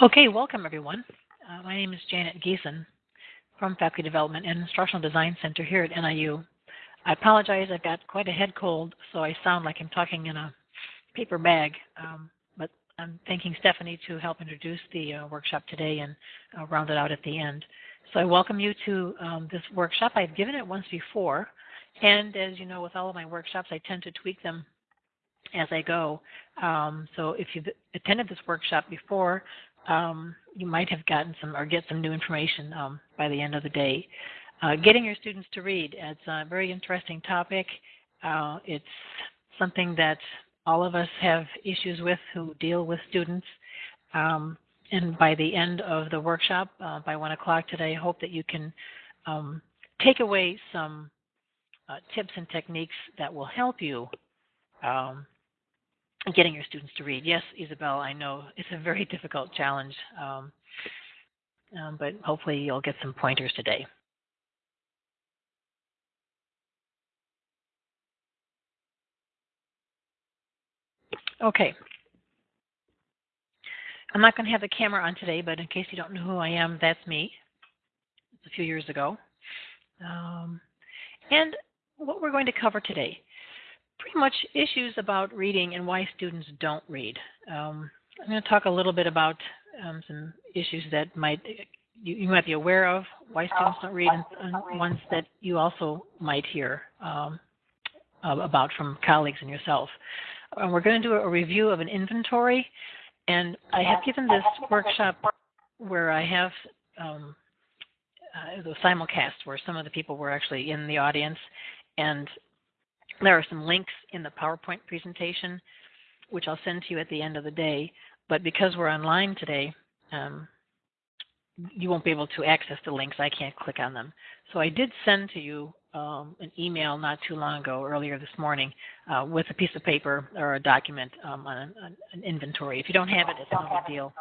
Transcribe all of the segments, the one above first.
Okay, welcome everyone. Uh, my name is Janet Giesen from Faculty Development and Instructional Design Center here at NIU. I apologize, I've got quite a head cold, so I sound like I'm talking in a paper bag, um, but I'm thanking Stephanie to help introduce the uh, workshop today and uh, round it out at the end. So I welcome you to um, this workshop. I've given it once before, and as you know, with all of my workshops, I tend to tweak them as I go. Um, so if you've attended this workshop before, um, you might have gotten some or get some new information um, by the end of the day. Uh, getting your students to read, it's a very interesting topic. Uh, it's something that all of us have issues with who deal with students. Um, and by the end of the workshop, uh, by 1 o'clock today, I hope that you can um, take away some uh, tips and techniques that will help you um, getting your students to read. Yes, Isabel, I know it's a very difficult challenge, um, um, but hopefully you'll get some pointers today. Okay. I'm not going to have the camera on today, but in case you don't know who I am, that's me. It's a few years ago. Um, and what we're going to cover today pretty much issues about reading and why students don't read. Um, I'm going to talk a little bit about um, some issues that might you, you, might be aware of why students don't read, and, and ones that you also might hear um, about from colleagues and yourself. Uh, we're going to do a review of an inventory, and I have given this workshop where I have um, uh, the simulcast where some of the people were actually in the audience, and there are some links in the PowerPoint presentation, which I'll send to you at the end of the day. But because we're online today, um, you won't be able to access the links. I can't click on them. So I did send to you um, an email not too long ago, earlier this morning, uh, with a piece of paper or a document um, on an, an, inventory. If you don't have it, it's no big deal.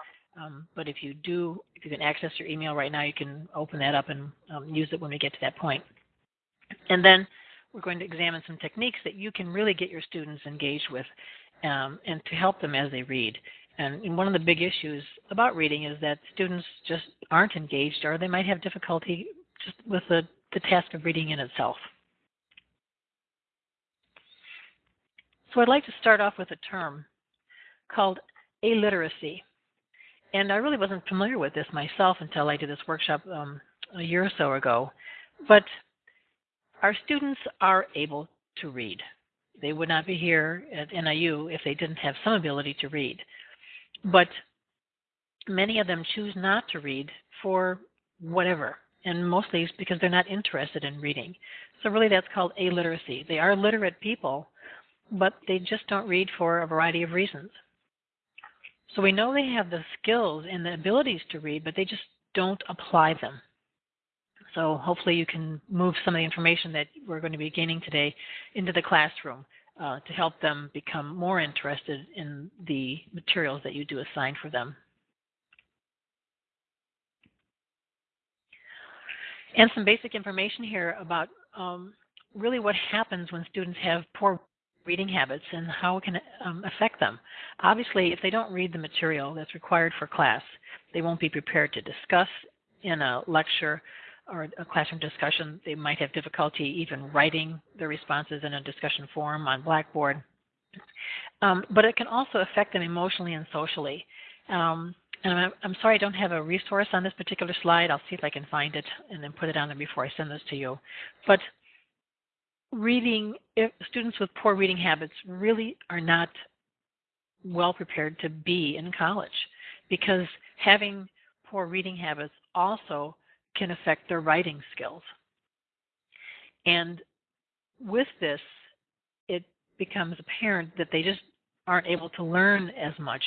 Um, but if you do, if you can access your email right now, you can open that up and um, use it when we get to that point. And then we're going to examine some techniques that you can really get your students engaged with um, and to help them as they read. And one of the big issues about reading is that students just aren't engaged or they might have difficulty just with the, the task of reading in itself. So I'd like to start off with a term called aliteracy. And I really wasn't familiar with this myself until I did this workshop um, a year or so ago. But our students are able to read. They would not be here at NIU if they didn't have some ability to read. But many of them choose not to read for whatever, and mostly it's because they're not interested in reading. So really that's called illiteracy. They are literate people, but they just don't read for a variety of reasons. So we know they have the skills and the abilities to read, but they just don't apply them. So hopefully you can move some of the information that we're going to be gaining today into the classroom uh, to help them become more interested in the materials that you do assign for them. And some basic information here about um, really what happens when students have poor reading habits and how it can um, affect them. Obviously, if they don't read the material that's required for class, they won't be prepared to discuss in a lecture or a classroom discussion, they might have difficulty even writing their responses in a discussion forum on Blackboard. Um, but it can also affect them emotionally and socially. Um, and I'm, I'm, sorry I don't have a resource on this particular slide. I'll see if I can find it and then put it on there before I send this to you. But reading, students with poor reading habits really are not well prepared to be in college because having poor reading habits also can affect their writing skills. And with this, it becomes apparent that they just aren't able to learn as much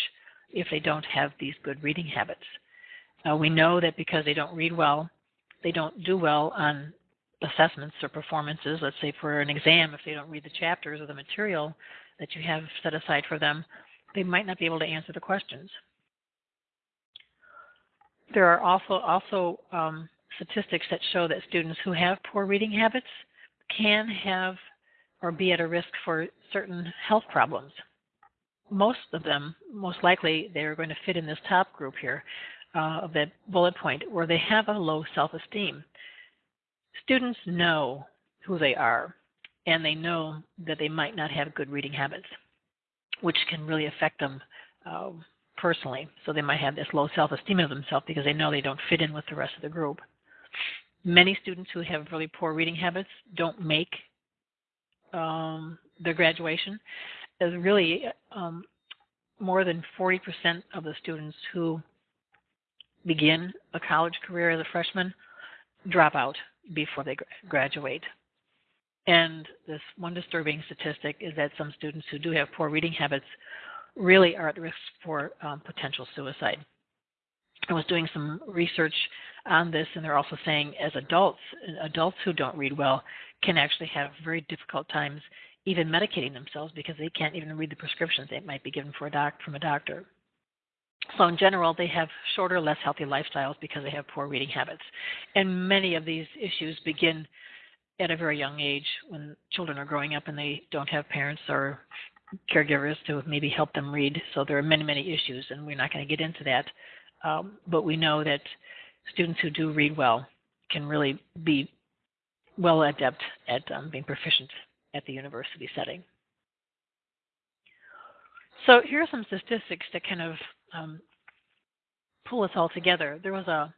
if they don't have these good reading habits. Uh, we know that because they don't read well, they don't do well on assessments or performances. Let's say for an exam, if they don't read the chapters or the material that you have set aside for them, they might not be able to answer the questions. There are also also um, statistics that show that students who have poor reading habits can have or be at a risk for certain health problems. most of them, most likely, they're going to fit in this top group here uh, of that bullet point where they have a low self esteem. Students know who they are and they know that they might not have good reading habits, which can really affect them uh, personally. So they might have this low self esteem of themselves because they know they don't fit in with the rest of the group. Many students who have really poor reading habits don't make um, their graduation. There's really um, more than 40% of the students who begin a college career as a freshman drop out before they graduate. And this one disturbing statistic is that some students who do have poor reading habits really are at risk for um, potential suicide. I was doing some research on this, and they're also saying as adults, adults who don't read well can actually have very difficult times even medicating themselves because they can't even read the prescriptions they might be given for a doc from a doctor. So in general, they have shorter, less healthy lifestyles because they have poor reading habits. And many of these issues begin at a very young age when children are growing up and they don't have parents or caregivers to maybe help them read. So there are many, many issues, and we're not going to get into that. Um, but we know that students who do read well can really be well adept at um, being proficient at the university setting. So here are some statistics that kind of um, pull us all together. There was a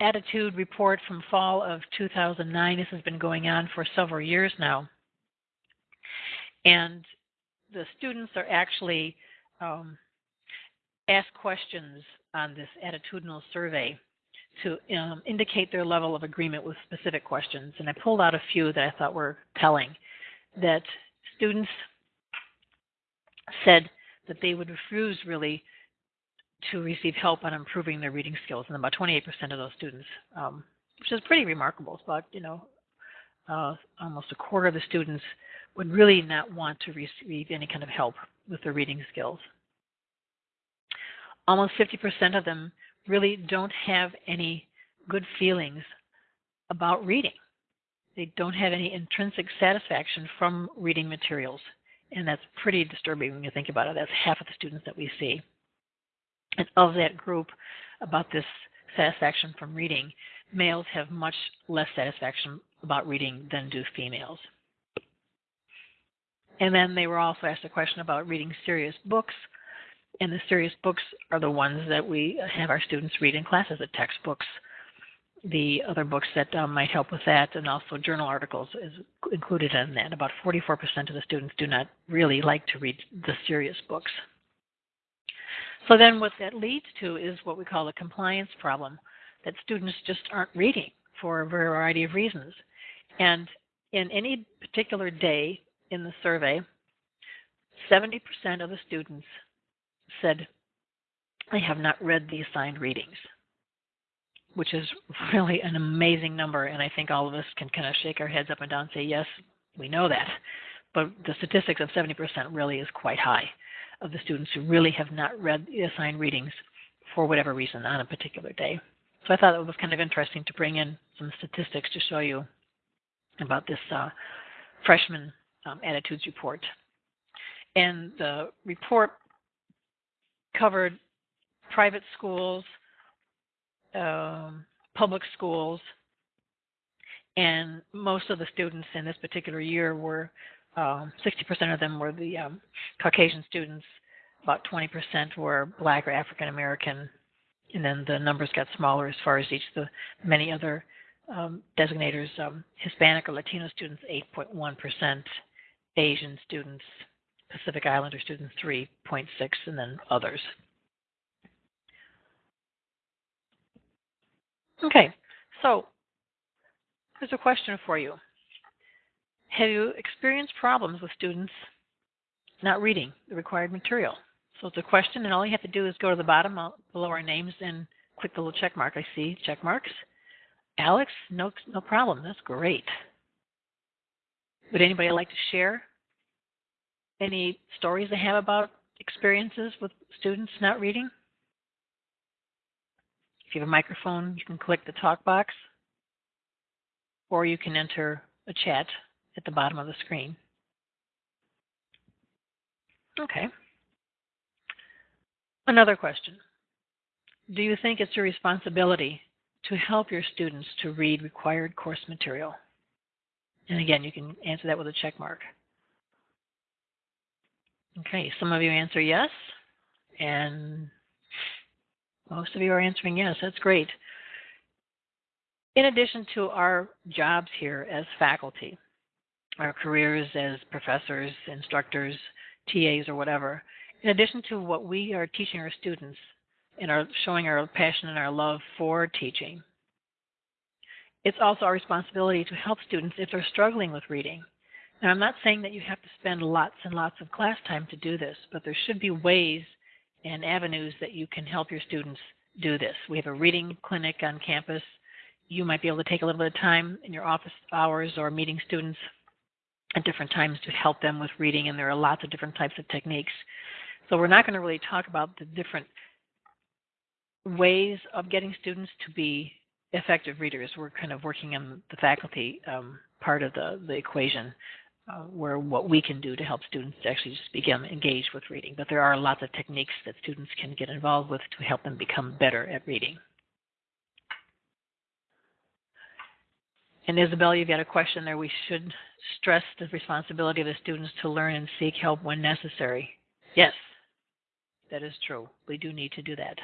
attitude report from fall of 2009. This has been going on for several years now. And the students are actually um, asked questions on this attitudinal survey to um, indicate their level of agreement with specific questions. And I pulled out a few that I thought were telling that students said that they would refuse really to receive help on improving their reading skills, and about 28% of those students, um, which is pretty remarkable. It's about you know uh, almost a quarter of the students would really not want to receive any kind of help with their reading skills. Almost 50% of them really don't have any good feelings about reading. They don't have any intrinsic satisfaction from reading materials. And that's pretty disturbing when you think about it. That's half of the students that we see. And of that group, about this satisfaction from reading, males have much less satisfaction about reading than do females. And then they were also asked a question about reading serious books. And the serious books are the ones that we have our students read in classes, the textbooks, the other books that um, might help with that, and also journal articles is included in that. About 44% of the students do not really like to read the serious books. So then what that leads to is what we call a compliance problem, that students just aren't reading for a variety of reasons. And in any particular day in the survey, 70% of the students said, I have not read the assigned readings, which is really an amazing number. And I think all of us can kind of shake our heads up and down and say, yes, we know that. But the statistics of 70% really is quite high of the students who really have not read the assigned readings for whatever reason on a particular day. So I thought it was kind of interesting to bring in some statistics to show you about this uh, freshman um, attitudes report. And the report covered private schools, um, public schools, and most of the students in this particular year were um, 60% of them were the um, Caucasian students, about 20% were black or African American, and then the numbers got smaller as far as each of the many other um, designators. Um, Hispanic or Latino students, 8.1%, Asian students, Pacific Islander students, 3.6, and then others. Okay, so here's a question for you. Have you experienced problems with students not reading the required material? So it's a question, and all you have to do is go to the bottom uh, below our names and click the little check mark. I see check marks. Alex, no, no problem. That's great. Would anybody like to share any stories they have about experiences with students not reading? If you have a microphone, you can click the talk box, or you can enter a chat at the bottom of the screen. Okay. Another question. Do you think it's your responsibility to help your students to read required course material? And again, you can answer that with a check mark. Okay, some of you answer yes, and most of you are answering yes. That's great. In addition to our jobs here as faculty, our careers as professors, instructors, TAs, or whatever, in addition to what we are teaching our students and are showing our passion and our love for teaching, it's also our responsibility to help students if they're struggling with reading. Now, I'm not saying that you have to spend lots and lots of class time to do this, but there should be ways and avenues that you can help your students do this. We have a reading clinic on campus. You might be able to take a little bit of time in your office hours or meeting students at different times to help them with reading, and there are lots of different types of techniques. So we're not going to really talk about the different ways of getting students to be effective readers. We're kind of working on the faculty um, part of the, the equation uh, where what we can do to help students actually just become engaged with reading. But there are lots of techniques that students can get involved with to help them become better at reading. And Isabel, you've got a question there. We should stress the responsibility of the students to learn and seek help when necessary. Yes, that is true. We do need to do that.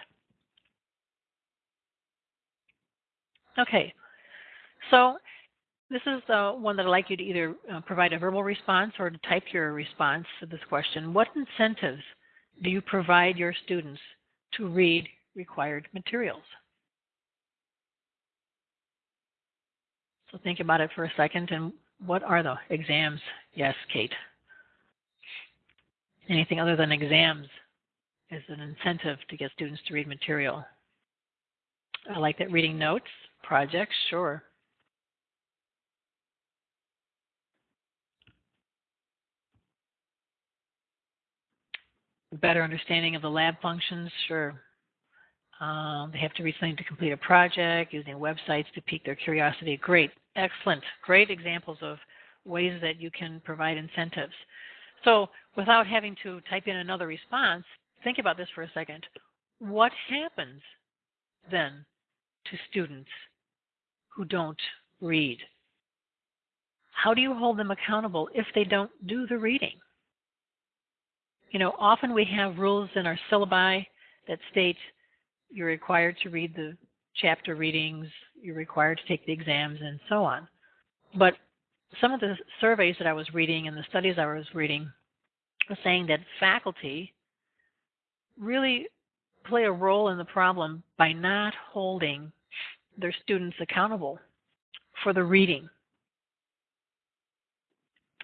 Okay, so this is the one that I'd like you to either uh, provide a verbal response or to type your response to this question. What incentives do you provide your students to read required materials? So think about it for a second and what are the exams? Yes, Kate. Anything other than exams is an incentive to get students to read material. I like that reading notes, projects, sure. Better understanding of the lab functions, sure. Um, they have to read something to complete a project, using websites to pique their curiosity. Great, excellent, great examples of ways that you can provide incentives. So without having to type in another response, think about this for a second. What happens then to students who don't read? How do you hold them accountable if they don't do the reading? You know, often we have rules in our syllabi that state you're required to read the chapter readings, you're required to take the exams, and so on. But some of the surveys that I was reading and the studies I was reading were saying that faculty really play a role in the problem by not holding their students accountable for the reading.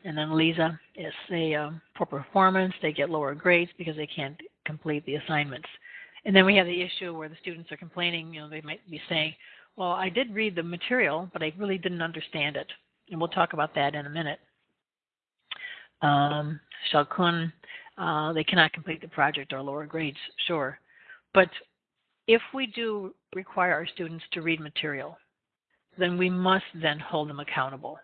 And then Lisa, is they um, poor performance, they get lower grades because they can't complete the assignments. And then we have the issue where the students are complaining, you know, they might be saying, well, I did read the material, but I really didn't understand it. And we'll talk about that in a minute. Um, Shalkun, uh, they cannot complete the project or lower grades, sure. But if we do require our students to read material, then we must then hold them accountable.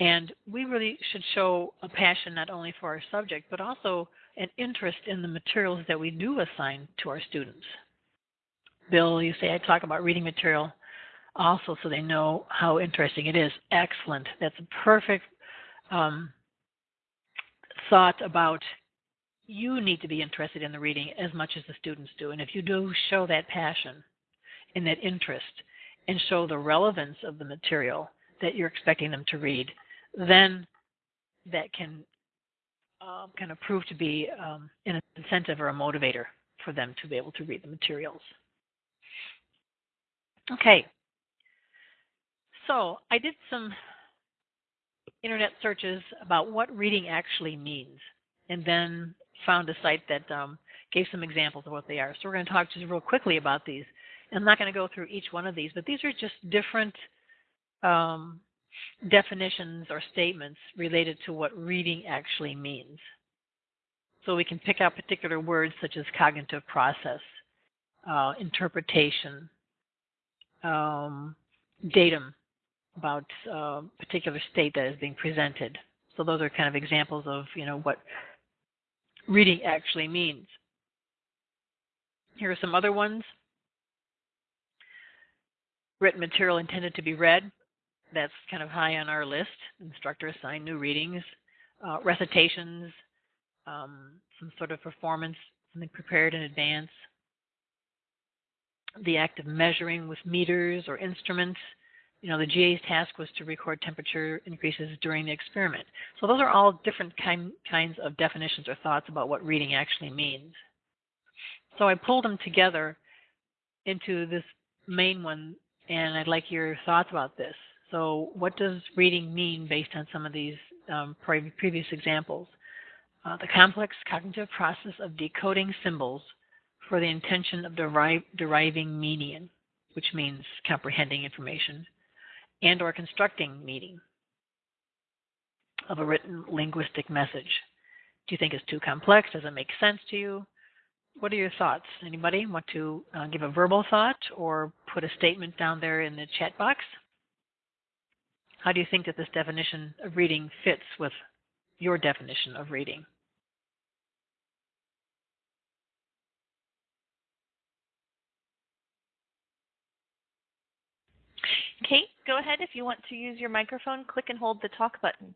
And we really should show a passion not only for our subject, but also an interest in the materials that we do assign to our students. Bill, you say I talk about reading material also so they know how interesting it is. Excellent. That's a perfect um, thought about you need to be interested in the reading as much as the students do. And if you do show that passion and that interest and show the relevance of the material that you're expecting them to read, then that can um, kind of prove to be um, an incentive or a motivator for them to be able to read the materials. Okay, so I did some internet searches about what reading actually means, and then found a site that um, gave some examples of what they are. So we're going to talk just real quickly about these. I'm not going to go through each one of these, but these are just different um, definitions or statements related to what reading actually means. So we can pick out particular words such as cognitive process, uh, interpretation, um, datum about a uh, particular state that is being presented. So those are kind of examples of you know what reading actually means. Here are some other ones. Written material intended to be read. That's kind of high on our list. Instructor assigned new readings. Uh, recitations, um, some sort of performance, something prepared in advance. The act of measuring with meters or instruments. You know, the GA's task was to record temperature increases during the experiment. So those are all different kind, kinds of definitions or thoughts about what reading actually means. So I pulled them together into this main one, and I'd like your thoughts about this. So, what does reading mean based on some of these um, previous examples? Uh, the complex cognitive process of decoding symbols for the intention of derive, deriving meaning, which means comprehending information, and or constructing meaning of a written linguistic message. Do you think it's too complex? Does it make sense to you? what are your thoughts? Anybody want to uh, give a verbal thought or put a statement down there in the chat box? How do you think that this definition of reading fits with your definition of reading? Kate, go ahead if you want to use your microphone. Click and hold the talk button.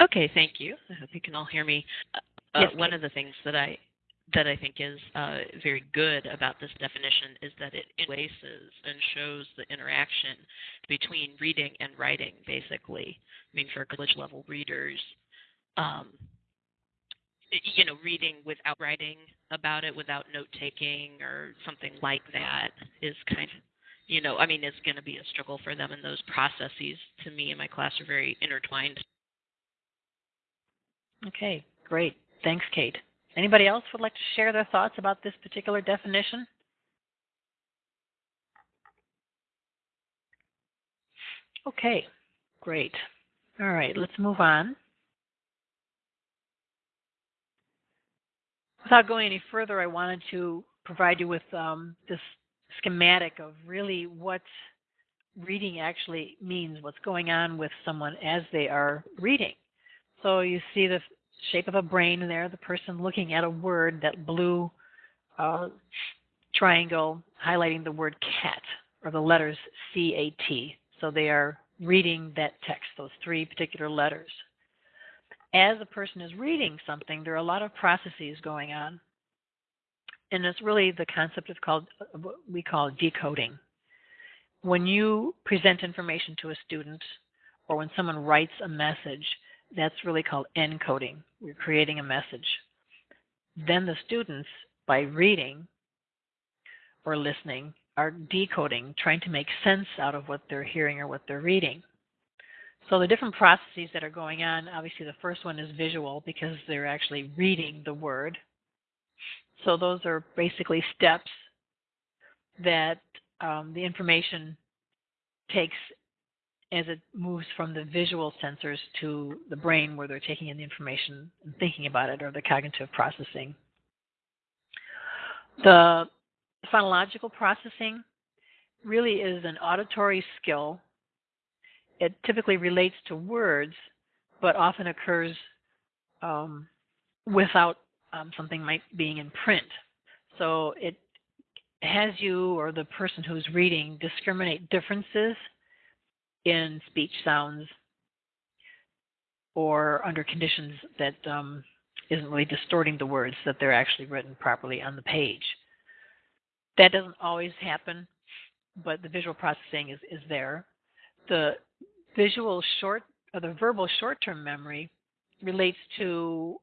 Okay, thank you. I hope you can all hear me. Uh, yes, one of the things that I that I think is uh, very good about this definition is that it interlaces and shows the interaction between reading and writing, basically. I mean, for college level readers, um, you know, reading without writing about it, without note taking or something like that is kind of, you know, I mean, it's going to be a struggle for them, and those processes, to me, in my class, are very intertwined. Okay, great. Thanks, Kate. Anybody else would like to share their thoughts about this particular definition? Okay, great. All right, let's move on. Without going any further, I wanted to provide you with um, this schematic of really what reading actually means, what's going on with someone as they are reading. So you see the shape of a brain there, the person looking at a word, that blue uh, triangle highlighting the word cat or the letters C A T. So they are reading that text, those three particular letters. As a person is reading something, there are a lot of processes going on. And it's really the concept of called what we call decoding. When you present information to a student or when someone writes a message, that's really called encoding. We're creating a message. Then the students, by reading or listening, are decoding, trying to make sense out of what they're hearing or what they're reading. So the different processes that are going on, obviously the first one is visual because they're actually reading the word. So those are basically steps that um, the information takes as it moves from the visual sensors to the brain where they're taking in the information and thinking about it or the cognitive processing. The phonological processing really is an auditory skill. It typically relates to words, but often occurs um, without um, something might being in print. So it has you or the person who's reading discriminate differences in speech sounds or under conditions that um, not really distorting the words, that they're actually written properly on the page. That doesn't always happen, but the visual processing is, is there. The visual short, or the verbal short-term memory relates to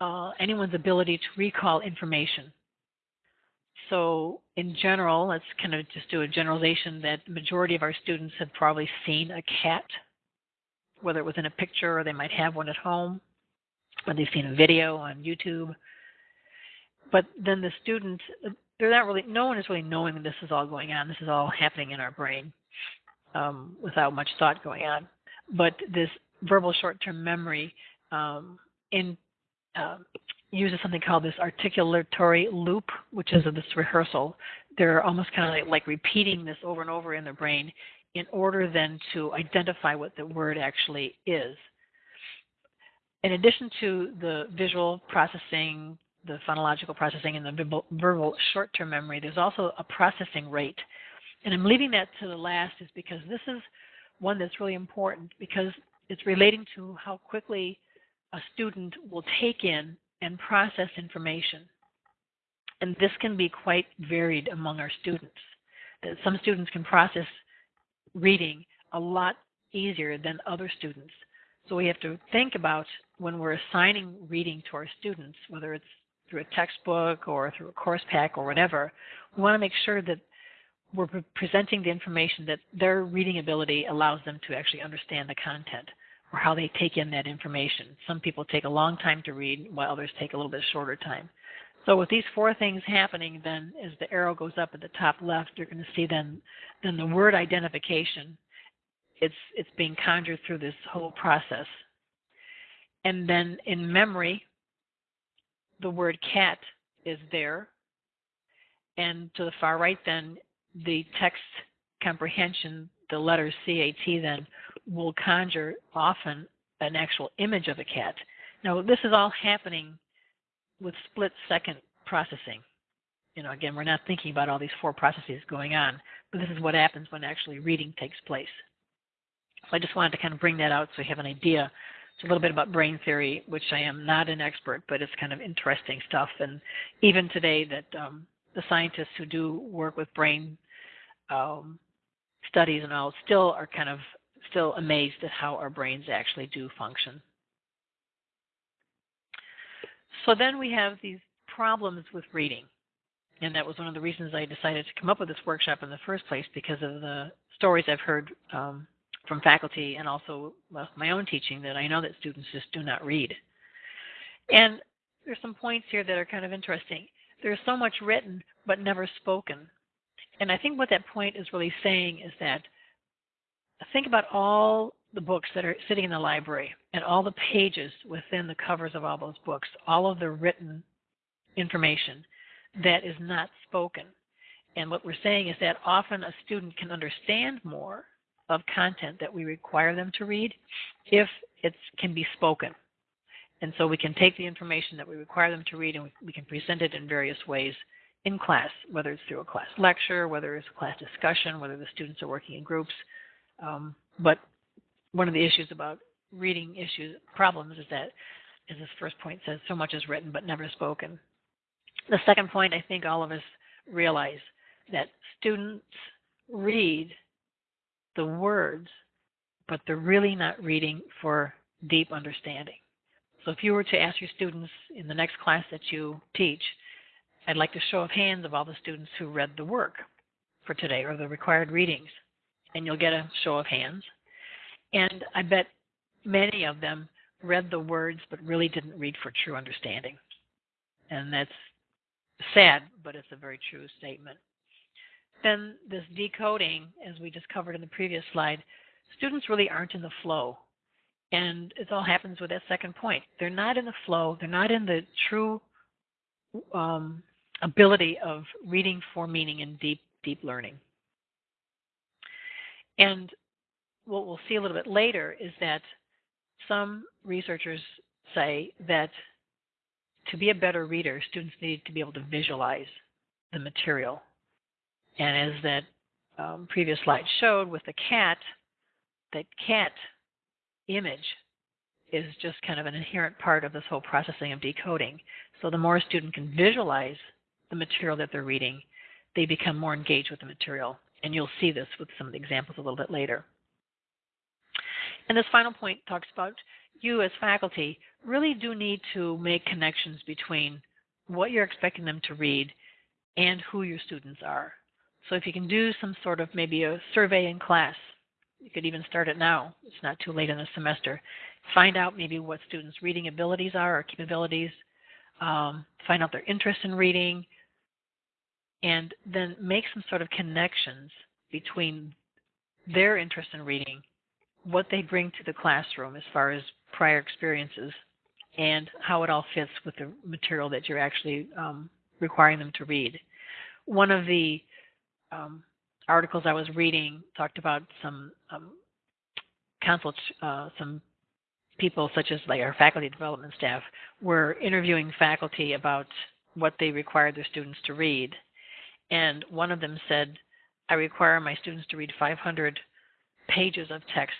uh, anyone's ability to recall information. So in general, let's kind of just do a generalization that the majority of our students have probably seen a cat, whether it was in a picture or they might have one at home, or they've seen a video on YouTube. But then the students, they're not really, no one is really knowing this is all going on. This is all happening in our brain um, without much thought going on. But this verbal short-term memory um, in um, uses something called this articulatory loop, which is this rehearsal. They're almost kind of like, like repeating this over and over in their brain in order then to identify what the word actually is. in addition to the visual processing, the phonological processing, and the verbal short-term memory, there's also a processing rate. And I'm leaving that to the last is because this is one that's really important because it's relating to how quickly a student will take in and process information. And this can be quite varied among our students. Some students can process reading a lot easier than other students. So we have to think about when we're assigning reading to our students, whether it's through a textbook or through a course pack or whatever, we want to make sure that we're presenting the information that their reading ability allows them to actually understand the content or how they take in that information. Some people take a long time to read, while others take a little bit shorter time. So with these four things happening, then as the arrow goes up at the top left, you're going to see then then the word identification. It's it's being conjured through this whole process. And then in memory, the word cat is there. And to the far right then, the text comprehension, the letter CAT then will conjure often an actual image of a cat. Now this is all happening with split second processing. You know, again, we're not thinking about all these four processes going on, but this is what happens when actually reading takes place. So I just wanted to kind of bring that out so you have an idea. It's a little bit about brain theory, which I am not an expert, but it's kind of interesting stuff. And even today, that um, the scientists who do work with brain um, studies and all still are kind of still amazed at how our brains actually do function. So then we have these problems with reading. And that was one of the reasons I decided to come up with this workshop in the first place because of the stories I've heard um, from faculty and also my own teaching that I know that students just do not read. And there's some points here that are kind of interesting. There's so much written but never spoken. And I think what that point is really saying is that think about all the books that are sitting in the library and all the pages within the covers of all those books, all of the written information that is not spoken. And what we're saying is that often a student can understand more of content that we require them to read if it can be spoken. And so we can take the information that we require them to read and we can present it in various ways in class, whether it's through a class lecture, whether it's a class discussion, whether the students are working in groups. Um, but one of the issues about reading issues problems is that, as this first point says, so much is written but never spoken. The second point, I think all of us realize that students read the words, but they're really not reading for deep understanding. So if you were to ask your students in the next class that you teach, I'd like to show of hands of all the students who read the work for today or the required readings. And you'll get a show of hands. And I bet many of them read the words but really didn't read for true understanding. And that's sad, but it's a very true statement. Then this decoding, as we just covered in the previous slide, students really aren't in the flow. And it all happens with that second point. They're not in the flow, they're not in the true um, ability of reading for meaning and deep, deep learning. And what we'll see a little bit later is that some researchers say that to be a better reader, students need to be able to visualize the material. And as that um, previous slide showed with the cat, that cat image is just kind of an inherent part of this whole processing of decoding. So the more a student can visualize the material that they're reading, they become more engaged with the material. And you'll see this with some of the examples a little bit later. And this final point talks about you as faculty really do need to make connections between what you're expecting them to read and who your students are. So if you can do some sort of maybe a survey in class, you could even start it now. It's not too late in the semester. Find out maybe what students' reading abilities are or capabilities. Um, find out their interest in reading, and then make some sort of connections between their interest in reading what they bring to the classroom as far as prior experiences and how it all fits with the material that you're actually um, requiring them to read. One of the um, articles I was reading talked about some um, uh, some people such as like our faculty development staff were interviewing faculty about what they required their students to read. And one of them said, I require my students to read 500 pages of text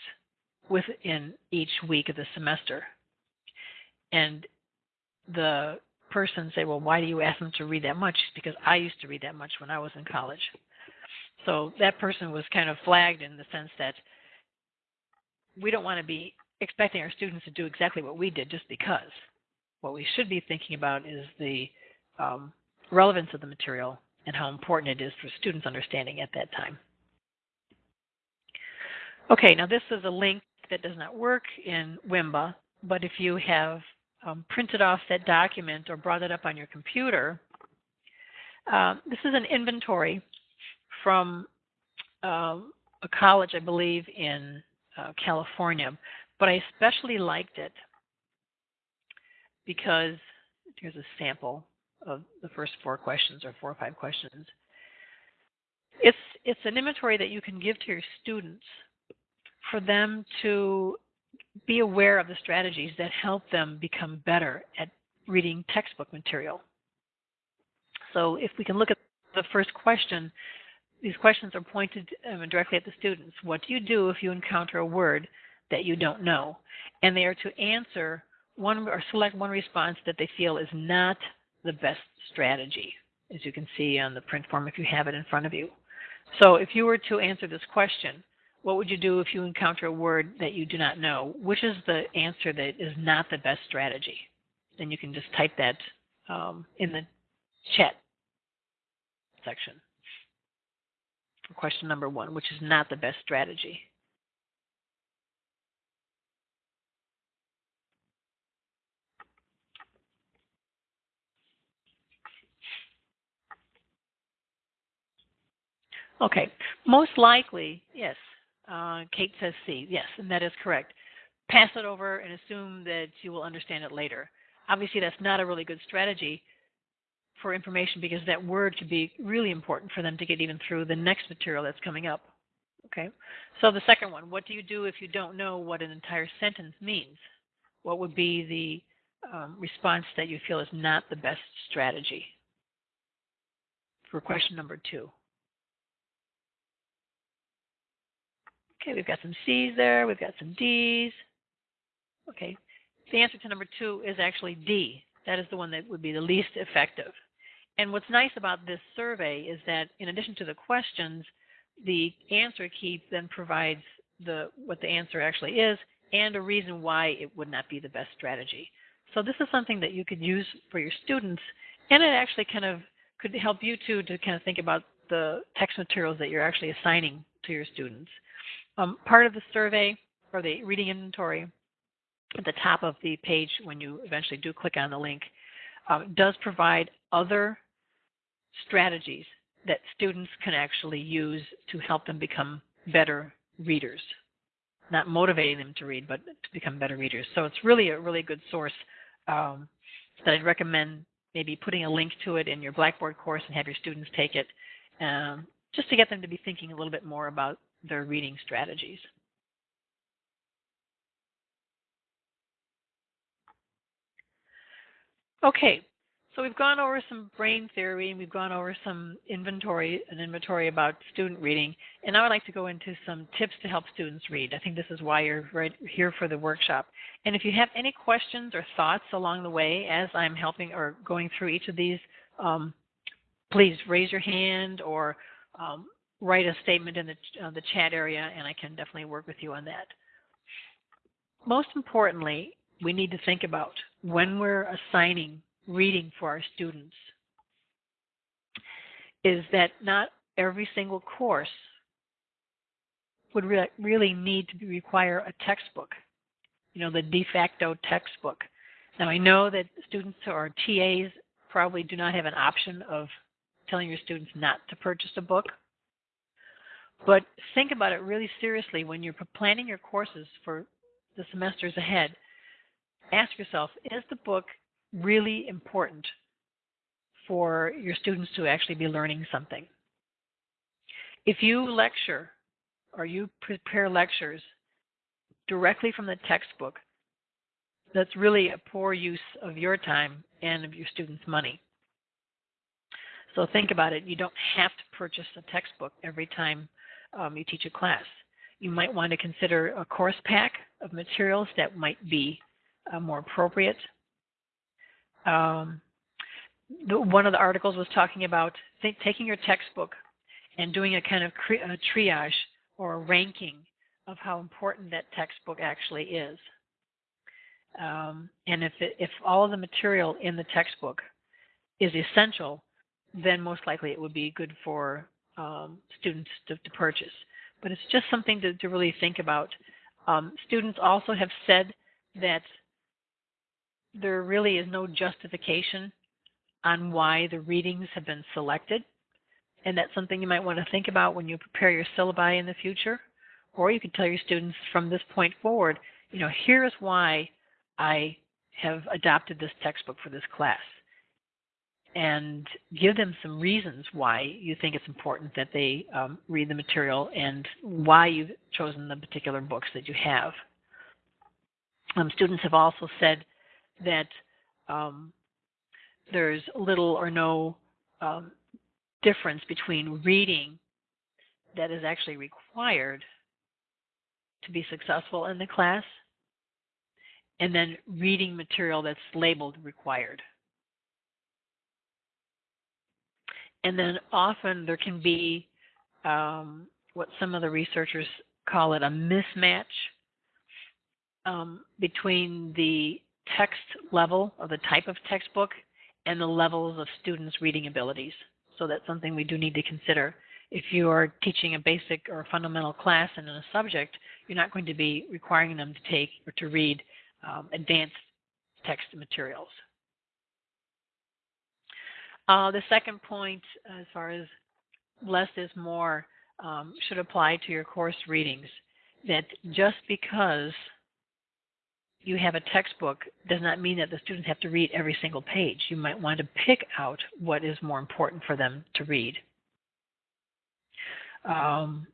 within each week of the semester. And the person said, Well, why do you ask them to read that much? Because I used to read that much when I was in college. So that person was kind of flagged in the sense that we don't want to be expecting our students to do exactly what we did just because. What we should be thinking about is the um, relevance of the material and how important it is for students' understanding at that time. Okay, now this is a link that does not work in Wimba, but if you have um, printed off that document or brought it up on your computer, uh, this is an inventory from um, a college, I believe, in uh, California, but I especially liked it because here's a sample of the first four questions or four or five questions. It's it's an inventory that you can give to your students for them to be aware of the strategies that help them become better at reading textbook material. So if we can look at the first question, these questions are pointed um, directly at the students. What do you do if you encounter a word that you don't know? And they are to answer one or select one response that they feel is not the best strategy, as you can see on the print form if you have it in front of you. So if you were to answer this question, what would you do if you encounter a word that you do not know? Which is the answer that is not the best strategy? Then you can just type that um, in the chat section question number one, which is not the best strategy. Okay, most likely, yes. Uh, Kate says C. Yes, and that is correct. Pass it over and assume that you will understand it later. Obviously, that's not a really good strategy for information because that word could be really important for them to get even through the next material that's coming up. Okay, so the second one, what do you do if you don't know what an entire sentence means? What would be the um, response that you feel is not the best strategy? For question number two. Okay, we've got some C's there, we've got some D's. Okay, the answer to number two is actually D. That is the one that would be the least effective. And what's nice about this survey is that in addition to the questions, the answer key then provides the what the answer actually is and a reason why it would not be the best strategy. So this is something that you could use for your students and it actually kind of could help you too to kind of think about the text materials that you're actually assigning to your students. Um, part of the survey or the reading inventory at the top of the page when you eventually do click on the link uh, does provide other strategies that students can actually use to help them become better readers. Not motivating them to read, but to become better readers. So it's really a really good source um, that I'd recommend maybe putting a link to it in your Blackboard course and have your students take it um, just to get them to be thinking a little bit more about their reading strategies. Okay, so we've gone over some brain theory and we've gone over some inventory, an inventory about student reading, and now I'd like to go into some tips to help students read. I think this is why you're right here for the workshop. And if you have any questions or thoughts along the way as I'm helping or going through each of these, um, please raise your hand or um, write a statement in the, uh, the chat area, and I can definitely work with you on that. Most importantly, we need to think about when we're assigning reading for our students is that not every single course would re- really need to require a textbook, you know, the de facto textbook. Now, I know that students or TAs probably do not have an option of telling your students not to purchase a book, but think about it really seriously when you're planning your courses for the semesters ahead. Ask yourself, is the book really important for your students to actually be learning something? If you lecture or you prepare lectures directly from the textbook, that's really a poor use of your time and of your students' money. So think about it. You don't have to purchase a textbook every time um, you teach a class. You might want to consider a course pack of materials that might be uh, more appropriate. Um, the, one of the articles was talking about taking your textbook and doing a kind of cre- a triage or a ranking of how important that textbook actually is. Um, and if, it, if all of the material in the textbook is essential, then most likely it would be good for um, students to, to, purchase. But it's just something to, to really think about. Um, students also have said that there really is no justification on why the readings have been selected. And that's something you might want to think about when you prepare your syllabi in the future. Or you could tell your students from this point forward, you know, here's why I have adopted this textbook for this class and give them some reasons why you think it's important that they um, read the material and why you've chosen the particular books that you have. Um, students have also said that um, there's little or no um, difference between reading that is actually required to be successful in the class and then reading material that's labeled required. And then often there can be um, what some of the researchers call it a mismatch um, between the text level or the type of textbook and the levels of students' reading abilities. So that's something we do need to consider. If you are teaching a basic or fundamental class and in a subject, you're not going to be requiring them to take or to read um, advanced text materials. Uh, the second point, as far as less is more, um, should apply to your course readings. That just because you have a textbook does not mean that the students have to read every single page. You might want to pick out what is more important for them to read. Um,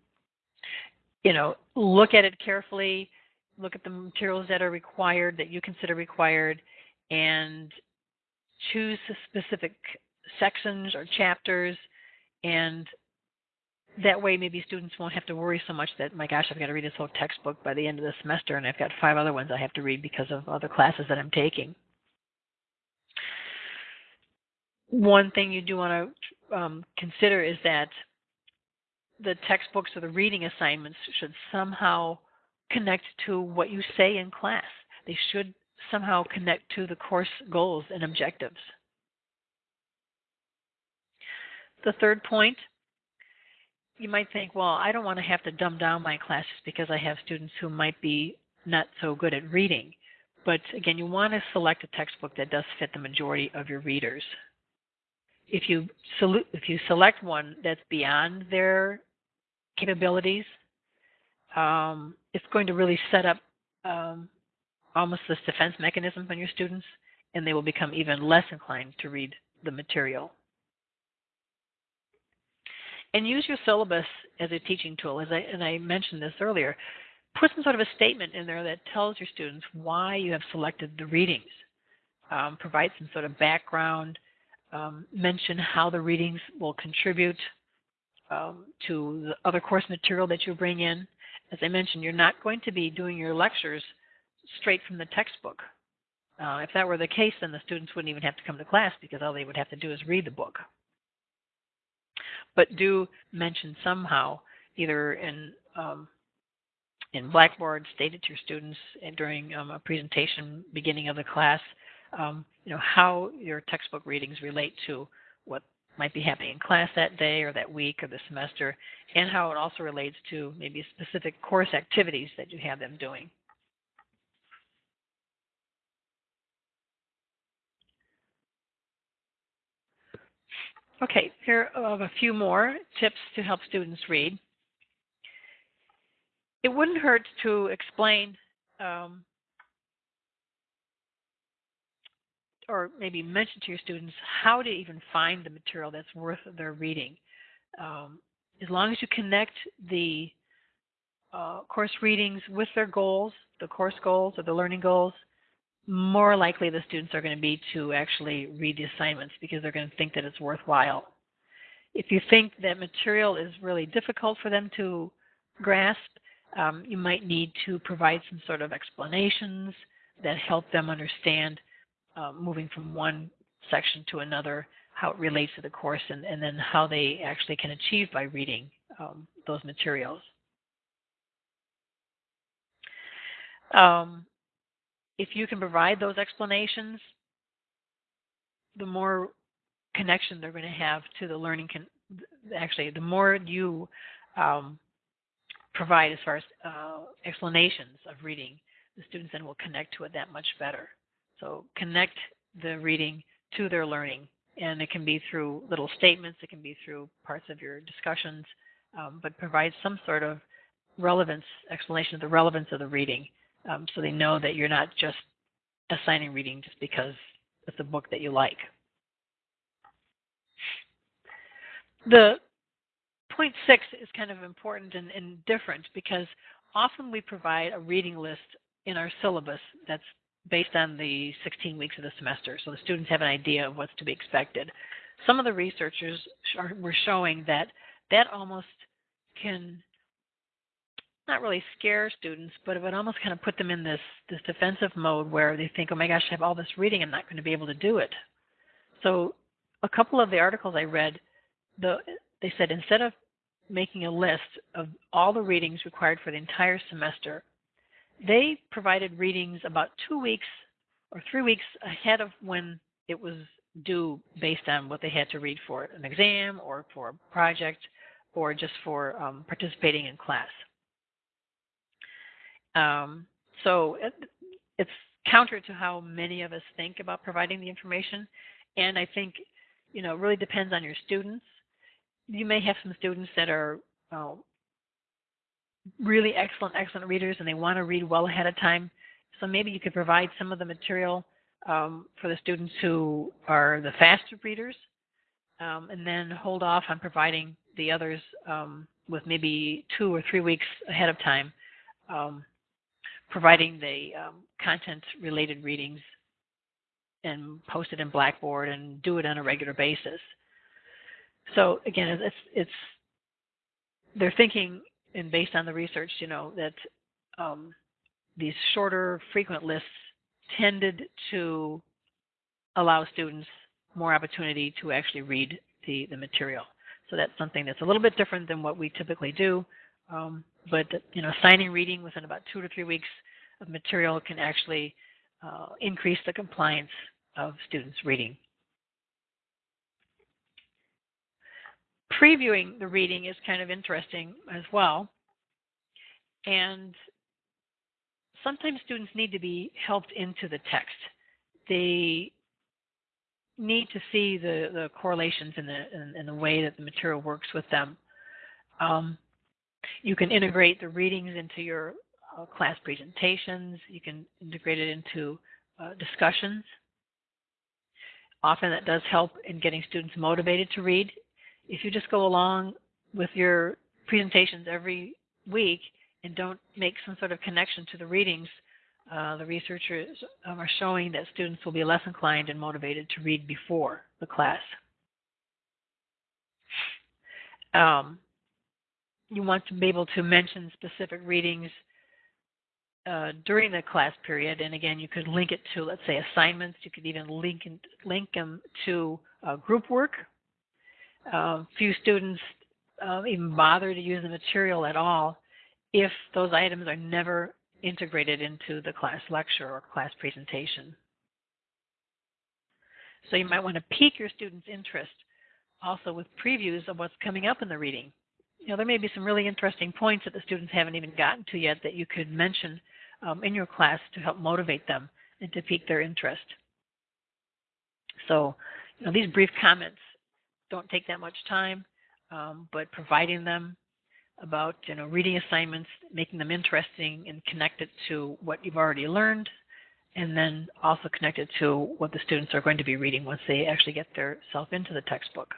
you know, look at it carefully, look at the materials that are required, that you consider required, and choose specific sections or chapters and that way maybe students won't have to worry so much that my gosh i've got to read this whole textbook by the end of the semester and i've got five other ones i have to read because of other classes that i'm taking. One thing you do want to um, consider is that the textbooks or the reading assignments should somehow connect to what you say in class. They should somehow connect to the course goals and objectives the third point, you might think, well, I don't want to have to dumb down my classes because I have students who might be not so good at reading. But again, you want to select a textbook that does fit the majority of your readers. If you, if you select one that's beyond their capabilities, um, it's going to really set up um, almost this defense mechanism on your students, and they will become even less inclined to read the material and use your syllabus as a teaching tool. As I, and I mentioned this earlier, put some sort of a statement in there that tells your students why you have selected the readings. Um, provide some sort of background. Um, mention how the readings will contribute um, to the other course material that you bring in. As I mentioned, you're not going to be doing your lectures straight from the textbook. Uh, if that were the case, then the students wouldn't even have to come to class because all they would have to do is read the book but do mention somehow, either in um, in Blackboard, stated to your students during um, a presentation beginning of the class, um, you know how your textbook readings relate to what might be happening in class that day or that week or the semester, and how it also relates to maybe specific course activities that you have them doing. Okay, here are a few more tips to help students read. It wouldn't hurt to explain um, or maybe mention to your students how to even find the material that's worth their reading. Um, as long as you connect the uh, course readings with their goals, the course goals or the learning goals, more likely the students are going to be to actually read the assignments because they're going to think that it's worthwhile. If you think that material is really difficult for them to grasp, um, you might need to provide some sort of explanations that help them understand uh, moving from one section to another, how it relates to the course, and, and then how they actually can achieve by reading um, those materials. Um, if you can provide those explanations, the more connection they're going to have to the learning. Actually, the more you um, provide as far as uh, explanations of reading, the students then will connect to it that much better. So connect the reading to their learning, and it can be through little statements, it can be through parts of your discussions, um, but provide some sort of relevance explanation of the relevance of the reading um, so they know that you're not just assigning reading just because it's a book that you like. The point six is kind of important and, and different because often we provide a reading list in our syllabus that's based on the 16 weeks of the semester, so the students have an idea of what's to be expected. Some of the researchers were showing that that almost can not really scare students, but it would almost kind of put them in this this defensive mode where they think, oh my gosh, I have all this reading, I'm not going to be able to do it. So a couple of the articles I read, the they said instead of making a list of all the readings required for the entire semester, they provided readings about two weeks or three weeks ahead of when it was due based on what they had to read for an exam or for a project or just for um, participating in class. Um, so it, it's counter to how many of us think about providing the information. And I think, you know, it really depends on your students. You may have some students that are uh, really excellent, excellent readers and they want to read well ahead of time. So maybe you could provide some of the material um, for the students who are the faster readers um, and then hold off on providing the others um, with maybe two or three weeks ahead of time. Providing the um, content related readings and post it in Blackboard and do it on a regular basis. So again, it's it's they're thinking and based on the research, you know that um, these shorter, frequent lists tended to allow students more opportunity to actually read the, the material. So that's something that's a little bit different than what we typically do. Um, but you know, signing reading within about two to three weeks of material can actually uh, increase the compliance of students reading. Previewing the reading is kind of interesting as well. And sometimes students need to be helped into the text. They need to see the, the correlations in the, in, in the way that the material works with them. Um, you can integrate the readings into your uh, class presentations. You can integrate it into uh, discussions. Often that does help in getting students motivated to read. If you just go along with your presentations every week and don't make some sort of connection to the readings, uh, the researchers um, are showing that students will be less inclined and motivated to read before the class. Um, you want to be able to mention specific readings uh, during the class period, and again, you could link it to, let's say, assignments. You could even link in, link them to uh, group work. Uh, few students uh, even bother to use the material at all if those items are never integrated into the class lecture or class presentation. So you might want to pique your students' interest also with previews of what's coming up in the reading you know, there may be some really interesting points that the students haven't even gotten to yet that you could mention um, in your class to help motivate them and to pique their interest. So, you know, these brief comments don't take that much time, um, but providing them about, you know, reading assignments, making them interesting and connected to what you've already learned, and then also connected to what the students are going to be reading once they actually get their self into the textbook.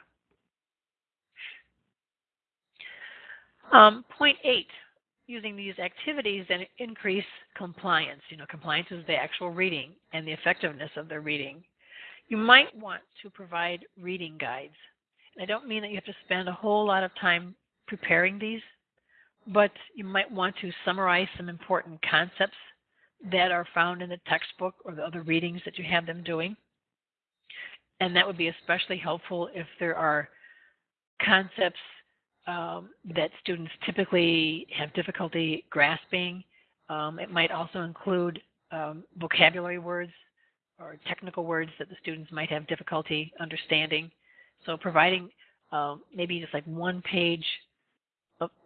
Um, point eight, using these activities then increase compliance. You know, compliance is the actual reading and the effectiveness of the reading. You might want to provide reading guides. And I don't mean that you have to spend a whole lot of time preparing these, but you might want to summarize some important concepts that are found in the textbook or the other readings that you have them doing. And that would be especially helpful if there are concepts um, that students typically have difficulty grasping. Um, it might also include um, vocabulary words or technical words that the students might have difficulty understanding. So providing uh, maybe just like one page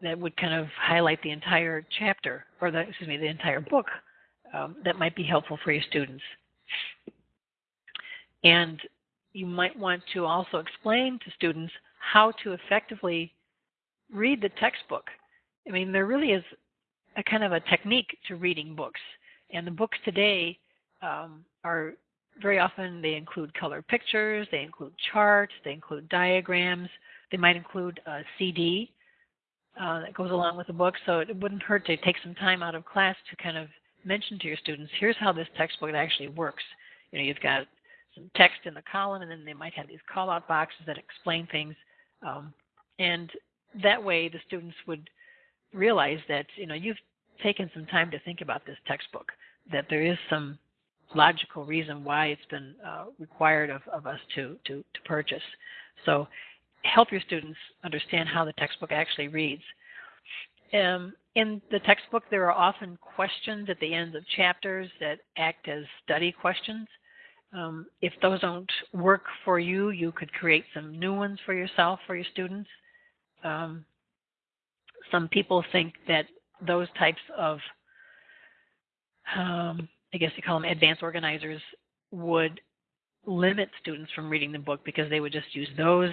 that would kind of highlight the entire chapter or the excuse me the entire book um, that might be helpful for your students. And you might want to also explain to students how to effectively read the textbook. I mean, there really is a kind of a technique to reading books, and the books today um, are very often they include color pictures, they include charts, they include diagrams, they might include a CD uh, that goes along with the book. So it wouldn't hurt to take some time out of class to kind of mention to your students, here's how this textbook actually works. You know, you've got some text in the column, and then they might have these call-out boxes that explain things. Um, and that way, the students would realize that you know you've taken some time to think about this textbook. That there is some logical reason why it's been uh, required of, of us to, to, to purchase. So help your students understand how the textbook actually reads. Um, in the textbook, there are often questions at the end of chapters that act as study questions. Um, if those don't work for you, you could create some new ones for yourself, for your students. Um, some people think that those types of um, I guess you call them advanced organizers, would limit students from reading the book because they would just use those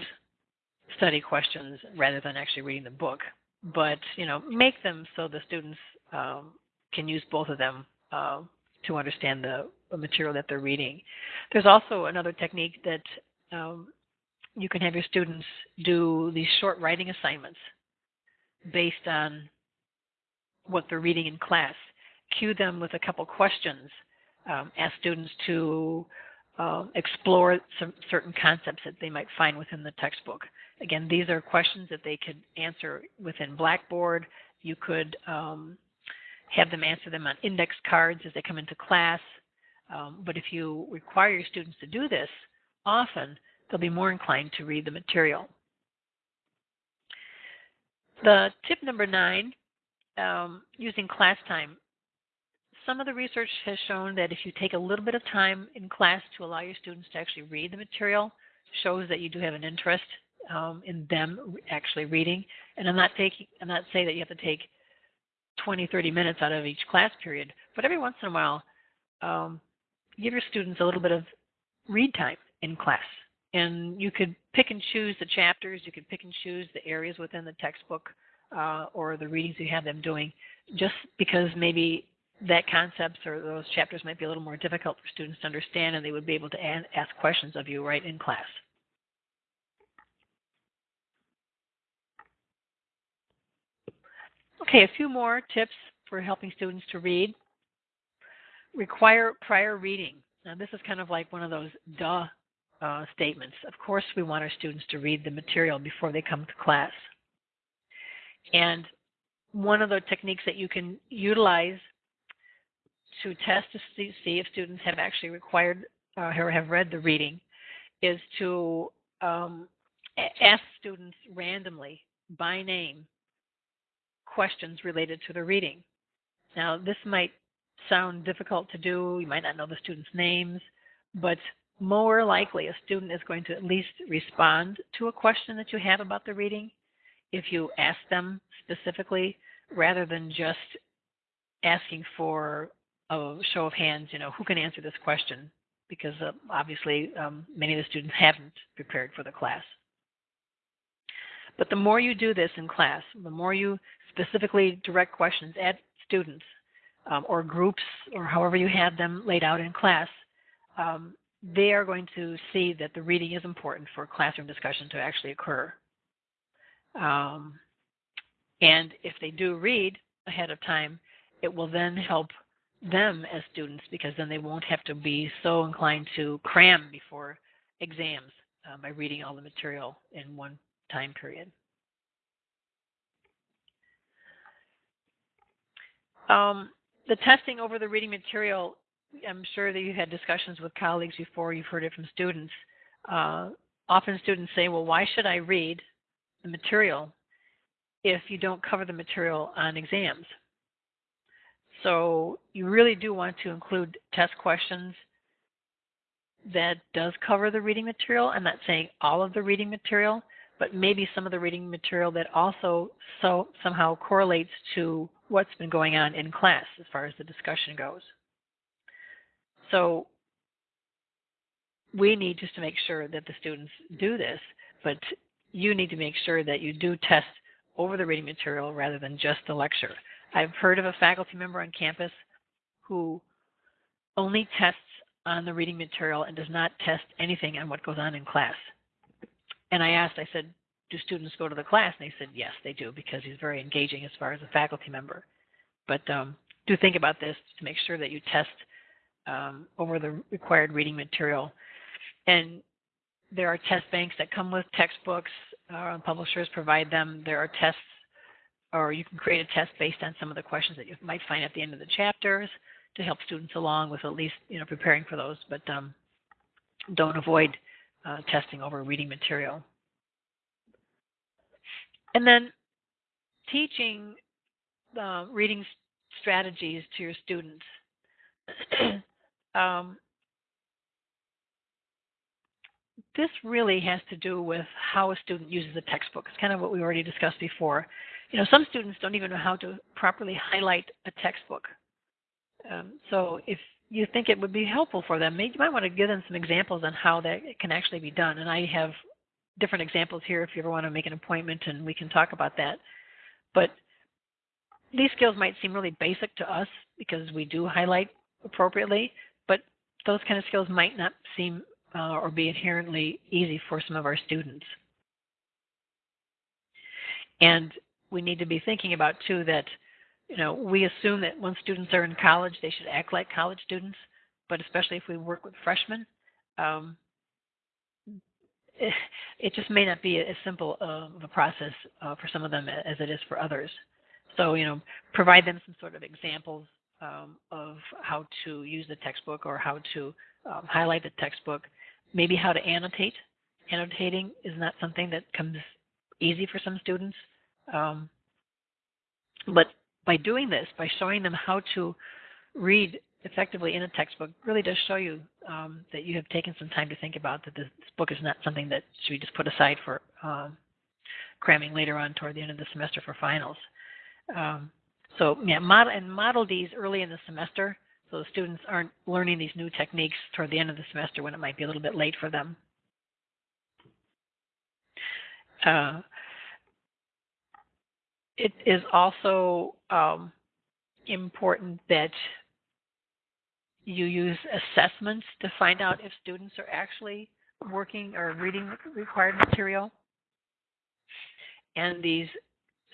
study questions rather than actually reading the book. But you know, make them so the students um, can use both of them uh, to understand the, material that they're reading. There's also another technique that um, you can have your students do these short writing assignments based on what they're reading in class cue them with a couple questions, um, ask students to uh, explore some certain concepts that they might find within the textbook. Again, these are questions that they could answer within Blackboard. You could um, have them answer them on index cards as they come into class. Um, but if you require your students to do this often, they'll be more inclined to read the material. The tip number nine, um, using class time some of the research has shown that if you take a little bit of time in class to allow your students to actually read the material, shows that you do have an interest um, in them actually reading. And I'm not taking, I'm not saying that you have to take 20, 30 minutes out of each class period, but every once in a while, um, give your students a little bit of read time in class. And you could pick and choose the chapters, you could pick and choose the areas within the textbook uh, or the readings you have them doing, just because maybe that concepts or those chapters might be a little more difficult for students to understand and they would be able to ask questions of you right in class. Okay, a few more tips for helping students to read. Require prior reading. Now this is kind of like one of those duh uh, statements. Of course we want our students to read the material before they come to class. And one of the techniques that you can utilize to test to see, see if students have actually required uh, or have read the reading is to um, ask students randomly by name questions related to the reading. Now, this might sound difficult to do. You might not know the students' names, but more likely a student is going to at least respond to a question that you have about the reading if you ask them specifically rather than just asking for a show of hands, you know, who can answer this question? Because uh, obviously um, many of the students haven't prepared for the class. But the more you do this in class, the more you specifically direct questions at students um, or groups or however you have them laid out in class, um, they are going to see that the reading is important for classroom discussion to actually occur. Um, and if they do read, ahead of time, it will then help them as students because then they won't have to be so inclined to cram before exams uh, by reading all the material in one time period. Um, the testing over the reading material, I'm sure that you had discussions with colleagues before, you've heard it from students. Uh, often students say, well, why should I read the material if you don't cover the material on exams? So you really do want to include test questions that does cover the reading material. I'm not saying all of the reading material, but maybe some of the reading material that also so somehow correlates to what's been going on in class as far as the discussion goes. So we need just to make sure that the students do this, but you need to make sure that you do test over the reading material rather than just the lecture. I've heard of a faculty member on campus who only tests on the reading material and does not test anything on what goes on in class. And I asked, I said, do students go to the class? And they said, yes, they do, because he's very engaging as far as a faculty member. But um, do think about this to make sure that you test um, over the required reading material. And there are test banks that come with textbooks. Uh, publishers provide them. There are tests, or you can create a test based on some of the questions that you might find at the end of the chapters to help students along with at least you know preparing for those. But um, don't avoid uh, testing over reading material. And then teaching uh, reading strategies to your students. um, this really has to do with how a student uses a textbook. It's kind of what we already discussed before. You know, some students don't even know how to properly highlight a textbook. Um, so if you think it would be helpful for them, maybe you might want to give them some examples on how that can actually be done. And I have different examples here if you ever want to make an appointment and we can talk about that. But these skills might seem really basic to us because we do highlight appropriately, those kind of skills might not seem uh, or be inherently easy for some of our students. And we need to be thinking about too that, you know, we assume that when students are in college, they should act like college students, but especially if we work with freshmen, um, it just may not be as simple of a process uh, for some of them as it is for others. So, you know, provide them some sort of examples um, of how to use the textbook or how to um, highlight the textbook, maybe how to annotate. Annotating is not something that comes easy for some students. Um, but by doing this, by showing them how to read effectively in a textbook really does show you um, that you have taken some time to think about that this book is not something that should be just put aside for um, cramming later on toward the end of the semester for finals. Um, so yeah, model and model these early in the semester so the students aren't learning these new techniques toward the end of the semester when it might be a little bit late for them. Uh, it is also um, important that you use assessments to find out if students are actually working or reading required material. And these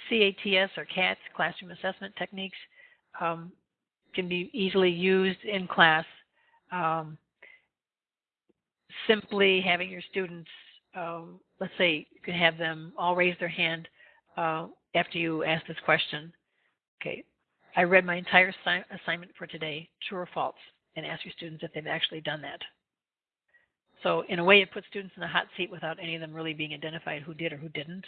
CATS or CATS, classroom assessment techniques, um, can be easily used in class. Um, simply having your students, um, let's say you can have them all raise their hand uh, after you ask this question. Okay, I read my entire assi assignment for today, true or false and ask your students if they've actually done that. So in a way, it puts students in the hot seat without any of them really being identified who did or who didn't.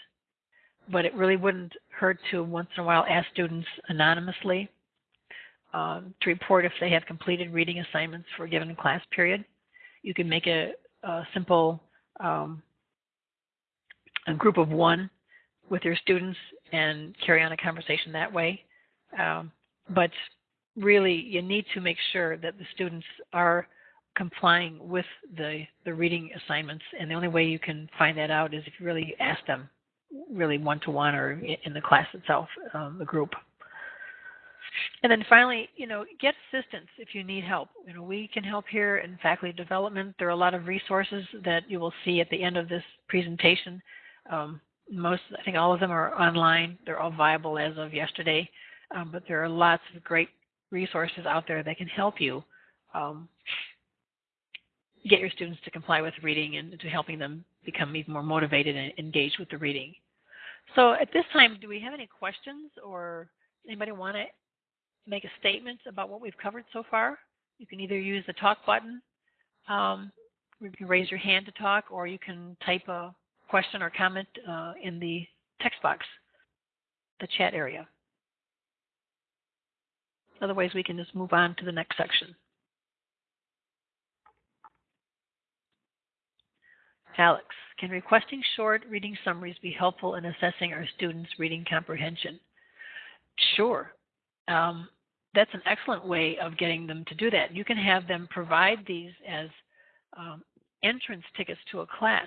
But it really wouldn't hurt to once in a while ask students anonymously um, to report if they have completed reading assignments for a given class period. You can make a, a simple um, a group of one with your students and carry on a conversation that way. Um, but really you need to make sure that the students are complying with the, the reading assignments. And the only way you can find that out is if you really ask them really one-to-one or in the class itself, um, the group. And then finally, you know, get assistance if you need help. You know, we can help here in faculty development. There are a lot of resources that you will see at the end of this presentation. Um, most, I think all of them are online. They're all viable as of yesterday. um, but there are lots of great resources out there that can help you um, get your students to comply with reading and to helping them become even more motivated and engaged with the reading. So at this time, do we have any questions or anybody want to make a statement about what we've covered so far? You can either use the talk button, um, you can raise your hand to talk, or you can type a question or comment uh, in the text box, the chat area. Otherwise, we can just move on to the next section. Alex, can requesting short reading summaries be helpful in assessing our students' reading comprehension? Sure. Um, that's an excellent way of getting them to do that. You can have them provide these as um, entrance tickets to a class.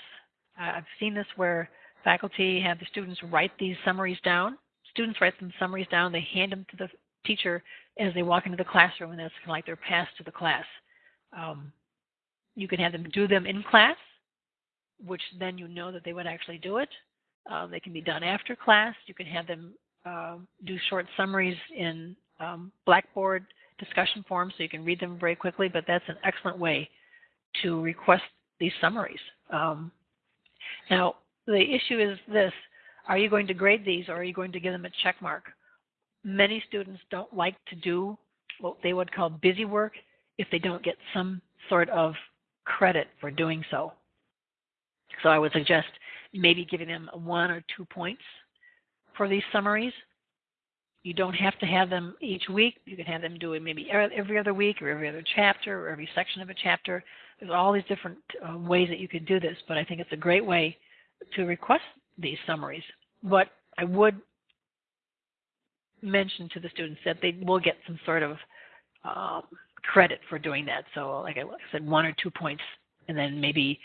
I've seen this where faculty have the students write these summaries down. Students write them summaries down. They hand them to the teacher as they walk into the classroom, and that's kind of like their pass to the class. Um, you can have them do them in class, which then you know that they would actually do it. Uh, they can be done after class. You can have them uh, do short summaries in um, Blackboard discussion forums so you can read them very quickly, but that's an excellent way to request these summaries. Um, now, the issue is this are you going to grade these or are you going to give them a check mark? Many students don't like to do what they would call busy work if they don't get some sort of credit for doing so. So I would suggest maybe giving them one or two points for these summaries. You don't have to have them each week. You can have them do it maybe every other week or every other chapter or every section of a chapter. There's all these different uh, ways that you could do this, but I think it's a great way to request these summaries. But I would mention to the students that they will get some sort of um, credit for doing that. So, like I said, one or two points, and then maybe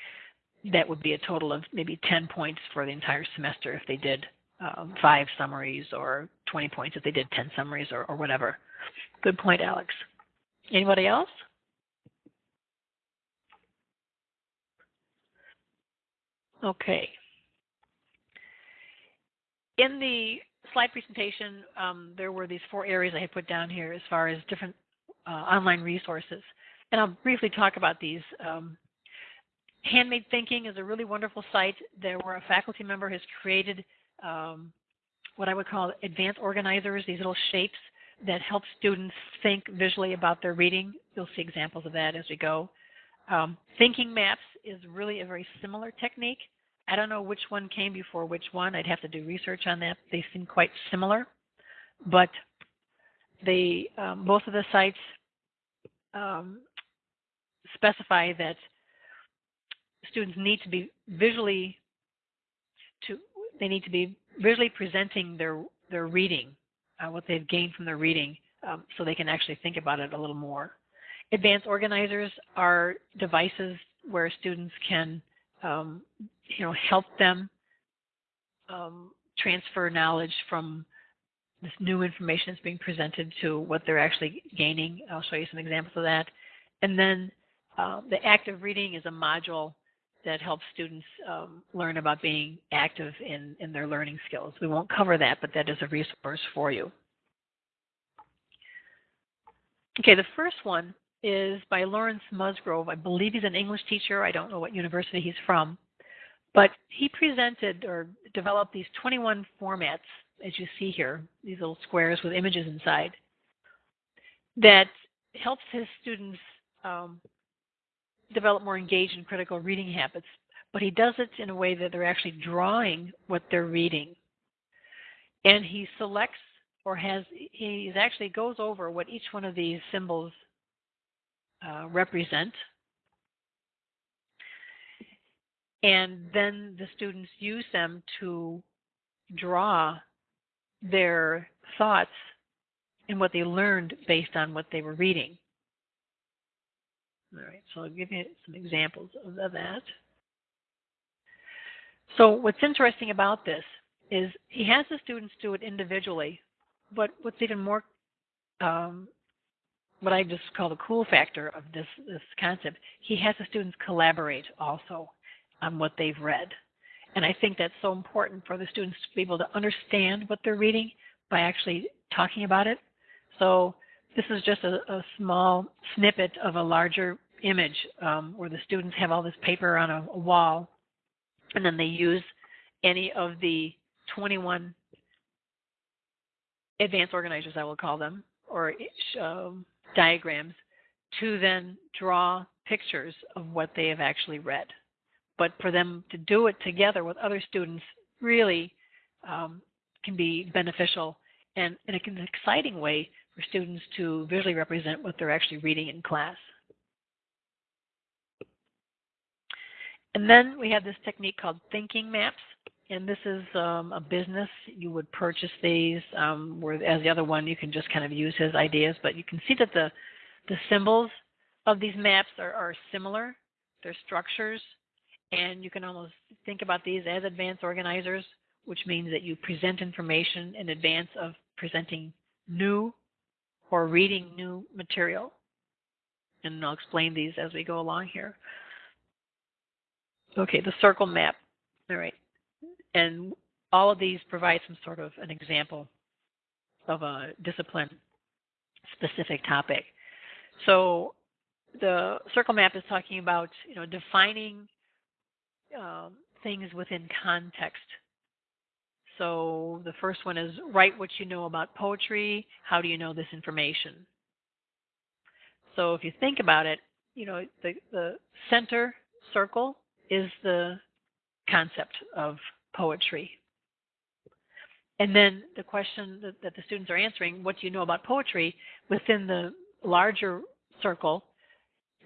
that would be a total of maybe 10 points for the entire semester if they did um, five summaries, or 20 points if they did 10 summaries, or, or whatever. Good point, Alex. Anybody else? Okay. In the slide presentation, um, there were these four areas I had put down here as far as different uh, online resources. And I'll briefly talk about these. Um, Handmade Thinking is a really wonderful site there where a faculty member has created um, what I would call advanced organizers, these little shapes that help students think visually about their reading. You'll see examples of that as we go. Um, thinking maps is really a very similar technique. I don't know which one came before which one. I'd have to do research on that. They seem quite similar, but they um, both of the sites um, specify that students need to be visually to they need to be visually presenting their their reading, uh, what they've gained from their reading, um, so they can actually think about it a little more. Advanced organizers are devices where students can, um, you know, help them um, transfer knowledge from this new information that's being presented to what they're actually gaining. I'll show you some examples of that. And then uh, the active reading is a module that helps students um, learn about being active in, in their learning skills. We won't cover that, but that is a resource for you. Okay, the first one is by Lawrence Musgrove. I believe he's an English teacher. I don't know what university he's from. But he presented or developed these 21 formats, as you see here, these little squares with images inside, that helps his students um, develop more engaged and critical reading habits, but he does it in a way that they're actually drawing what they're reading. And he selects or has, he actually goes over what each one of these symbols uh, represent. And then the students use them to draw their thoughts and what they learned based on what they were reading. All right, so I'll give you some examples of that. So what's interesting about this is he has the students do it individually, but what's even more, um, what I just call the cool factor of this, this concept, he has the students collaborate also on what they've read. And I think that's so important for the students to be able to understand what they're reading by actually talking about it. So this is just a, a small snippet of a larger image um, where the students have all this paper on a, a wall, and then they use any of the 21 advanced organizers, I will call them, or um, diagrams, to then draw pictures of what they have actually read. But for them to do it together with other students really um, can be beneficial and in an exciting way for students to visually represent what they're actually reading in class. And then we have this technique called thinking maps. And this is um, a business. You would purchase these, um, as the other one, you can just kind of use his ideas. But you can see that the, the symbols of these maps are, are similar. They're structures. And you can almost think about these as advanced organizers, which means that you present information in advance of presenting new or reading new material. And I'll explain these as we go along here. Okay, the circle map. All right. And all of these provide some sort of an example of a discipline specific topic. So the circle map is talking about, you know, defining um, things within context. So the first one is write what you know about poetry. How do you know this information? So if you think about it, you know, the, the center circle is the concept of poetry. And then the question that, that, the students are answering, what do you know about poetry? Within the larger circle,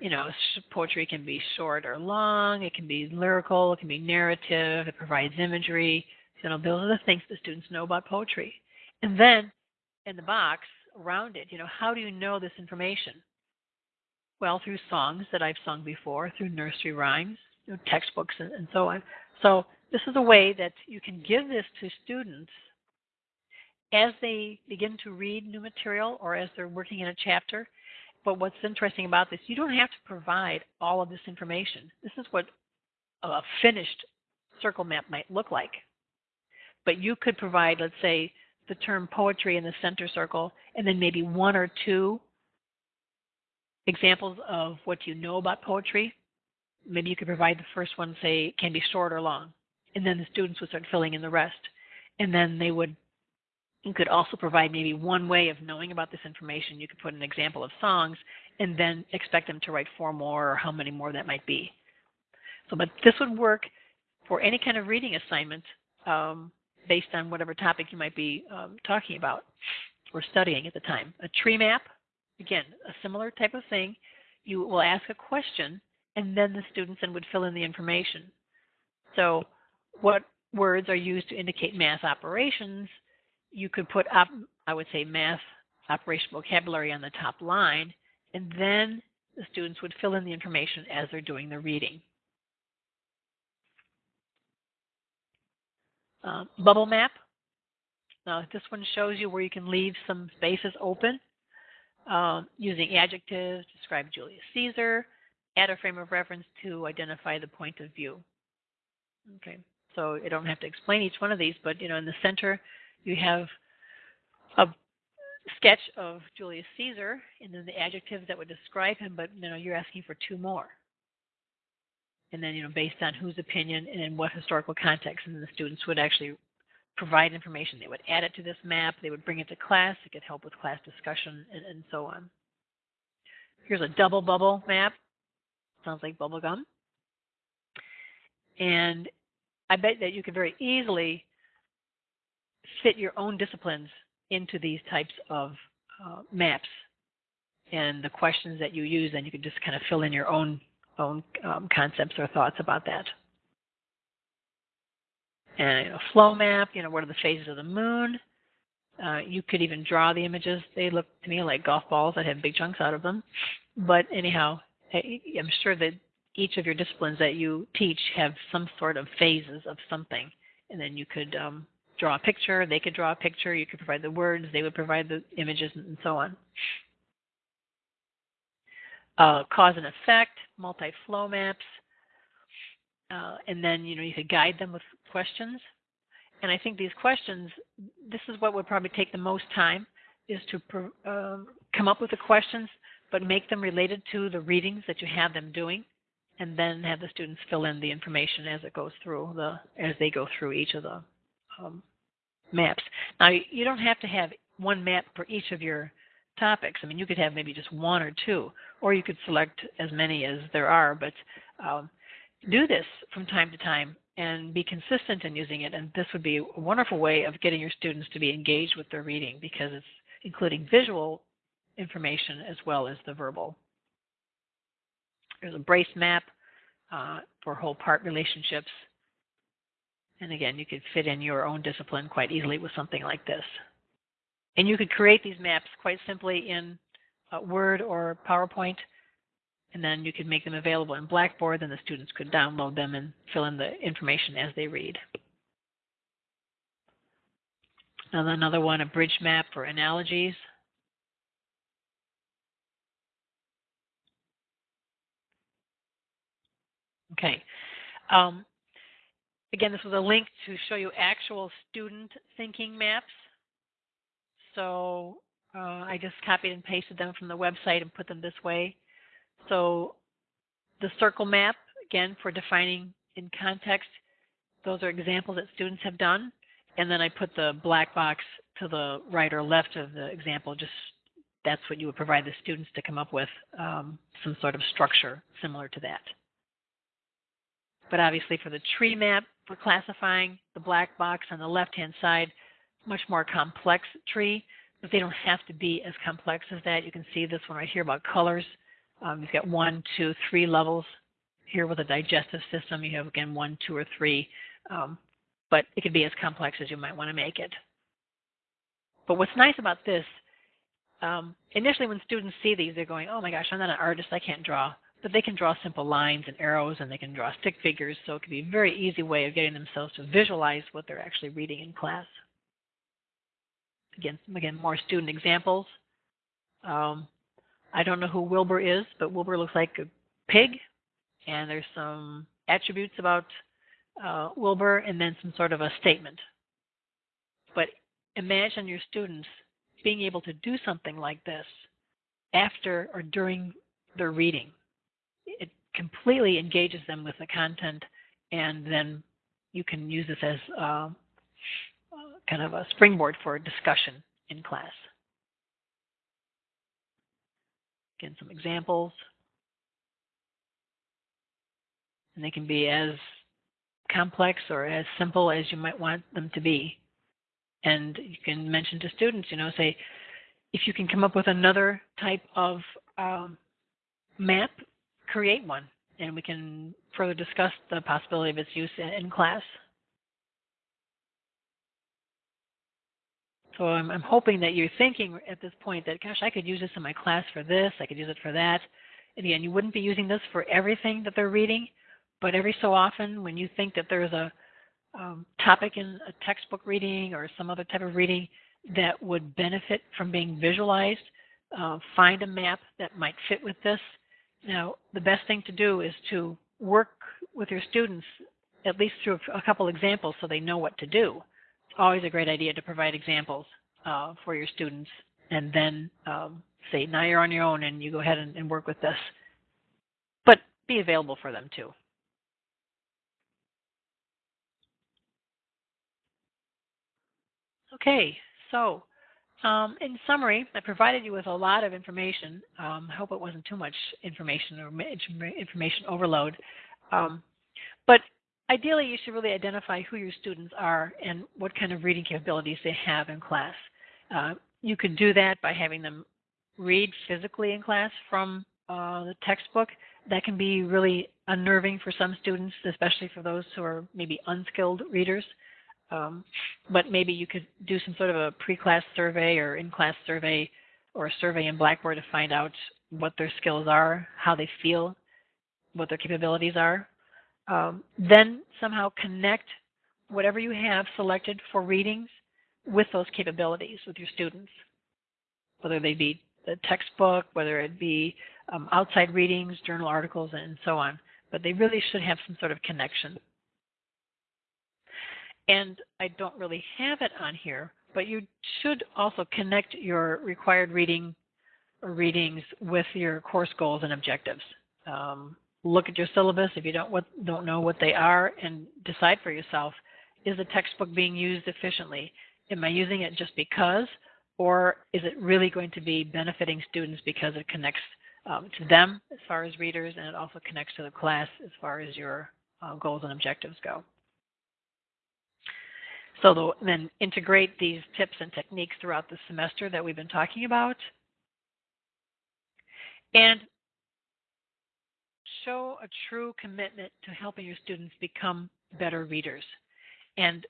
you know, poetry can be short or long, it can be lyrical, it can be narrative, it provides imagery. You know, those are the things the students know about poetry. And then in the box around it, you know, how do you know this information? Well, through songs that I've sung before, through nursery rhymes, you know, textbooks, and, and so on. So this is a way that you can give this to students as they begin to read new material or as they're working in a chapter. But what's interesting about this, you don't have to provide all of this information. This is what a finished circle map might look like. But you could provide, let's say, the term poetry in the center circle, and then maybe one or two examples of what you know about poetry. Maybe you could provide the first one, say, can be short or long and then the students would start filling in the rest. And then they would, you could also provide maybe one way of knowing about this information. You could put an example of songs and then expect them to write four more or how many more that might be. So, but this would work for any kind of reading assignment um, based on whatever topic you might be um, talking about or studying at the time. A tree map, again, a similar type of thing. You will ask a question and then the students then would fill in the information. So what words are used to indicate math operations, you could put up, I would say, math operation vocabulary on the top line, and then the students would fill in the information as they're doing the reading. Uh, bubble map. Now, this one shows you where you can leave some spaces open um, using adjectives, to describe Julius Caesar, add a frame of reference to identify the point of view. Okay. So I don't have to explain each one of these, but you know, in the center you have a sketch of Julius Caesar and then the adjectives that would describe him, but you know, you're asking for two more. And then, you know, based on whose opinion and in what historical context, and the students would actually provide information. They would add it to this map, they would bring it to class, it could help with class discussion and, and so on. Here's a double bubble map. Sounds like bubble gum. And I bet that you could very easily fit your own disciplines into these types of uh, maps and the questions that you use, and you can just kind of fill in your own own um, concepts or thoughts about that. And a flow map, you know, what are the phases of the moon? Uh, you could even draw the images. They look to me like golf balls that have big chunks out of them. But anyhow, I'm sure that each of your disciplines that you teach have some sort of phases of something. And then you could um, draw a picture, they could draw a picture, you could provide the words, they would provide the images, and so on. Uh, cause and effect, multi-flow maps, uh, and then you know you could guide them with questions. And I think these questions, this is what would probably take the most time. is to um, come up with the questions, but make them related to the readings that you have them doing, and then have the students fill in the information as it goes through the as they go through each of the um, maps. Now, you don't have to have one map for each of your topics. I mean, you could have maybe just one or two, or you could select as many as there are, but um, do this from time to time and be consistent in using it. And this would be a wonderful way of getting your students to be engaged with their reading because it's including visual information as well as the verbal. There's a brace map uh, for whole part relationships. And again, you could fit in your own discipline quite easily with something like this. And you could create these maps quite simply in uh, Word or PowerPoint, and then you could make them available in Blackboard, and the students could download them and fill in the information as they read. Another one, a bridge map for analogies. Okay. Um, again, this was a link to show you actual student thinking maps. So uh, I just copied and pasted them from the website and put them this way. So the circle map, again, for defining in context, those are examples that students have done. And then I put the black box to the right or left of the example, just that's what you would provide the students to come up with um, some sort of structure similar to that. But obviously for the tree map, for classifying, the black box on the left-hand side, much more complex tree, but they don't have to be as complex as that. You can see this one right here about colors. Um, you've got one, two, three levels. Here with a digestive system, you have again one, two, or three. Um, but it can be as complex as you might want to make it. But what's nice about this, um, initially when students see these, they're going, oh my gosh, I'm not an artist, I can't draw but they can draw simple lines and arrows and they can draw stick figures, so it can be a very easy way of getting themselves to visualize what they're actually reading in class. Again, again, more student examples. Um, I don't know who Wilbur is, but Wilbur looks like a pig, and there's some attributes about uh, Wilbur, and then some sort of a statement. But imagine your students being able to do something like this after or during their reading it completely engages them with the content, and then you can use this as uh, kind of a springboard for discussion in class. Again, some examples. And they can be as complex or as simple as you might want them to be. And you can mention to students, you know, say, if you can come up with another type of um, map create one and we can further discuss the possibility of its use in class. So I'm, I'm, hoping that you're thinking at this point that, gosh, I could use this in my class for this, I could use it for that. And again, you wouldn't be using this for everything that they're reading, but every so often when you think that there's a um, topic in a textbook reading or some other type of reading that would benefit from being visualized, uh, find a map that might fit with this now, the best thing to do is to work with your students at least through a couple examples so they know what to do. Always a great idea to provide examples uh, for your students and then um, say, now you're on your own and you go ahead and, and work with this. But be available for them too. Okay, so um, in summary, I provided you with a lot of information. Um, I hope it wasn't too much information or information overload. Um, but ideally, you should really identify who your students are and what kind of reading capabilities they have in class. Uh, you could do that by having them read physically in class from uh, the textbook. That can be really unnerving for some students, especially for those who are maybe unskilled readers. Um, but maybe you could do some sort of a pre-class survey or in-class survey or a survey in Blackboard to find out what their skills are, how they feel, what their capabilities are. Um, then somehow connect whatever you have selected for readings with those capabilities with your students, whether they be the textbook, whether it be um, outside readings, journal articles, and so on. But they really should have some sort of connection. And I don't really have it on here, but you should also connect your required reading readings with your course goals and objectives. Um, look at your syllabus if you don't what, don't know what they are, and decide for yourself: is the textbook being used efficiently? Am I using it just because, or is it really going to be benefiting students because it connects um, to them as far as readers, and it also connects to the class as far as your uh, goals and objectives go. So the, then integrate these tips and techniques throughout the semester that we've been talking about. And show a true commitment to helping your students become better readers. And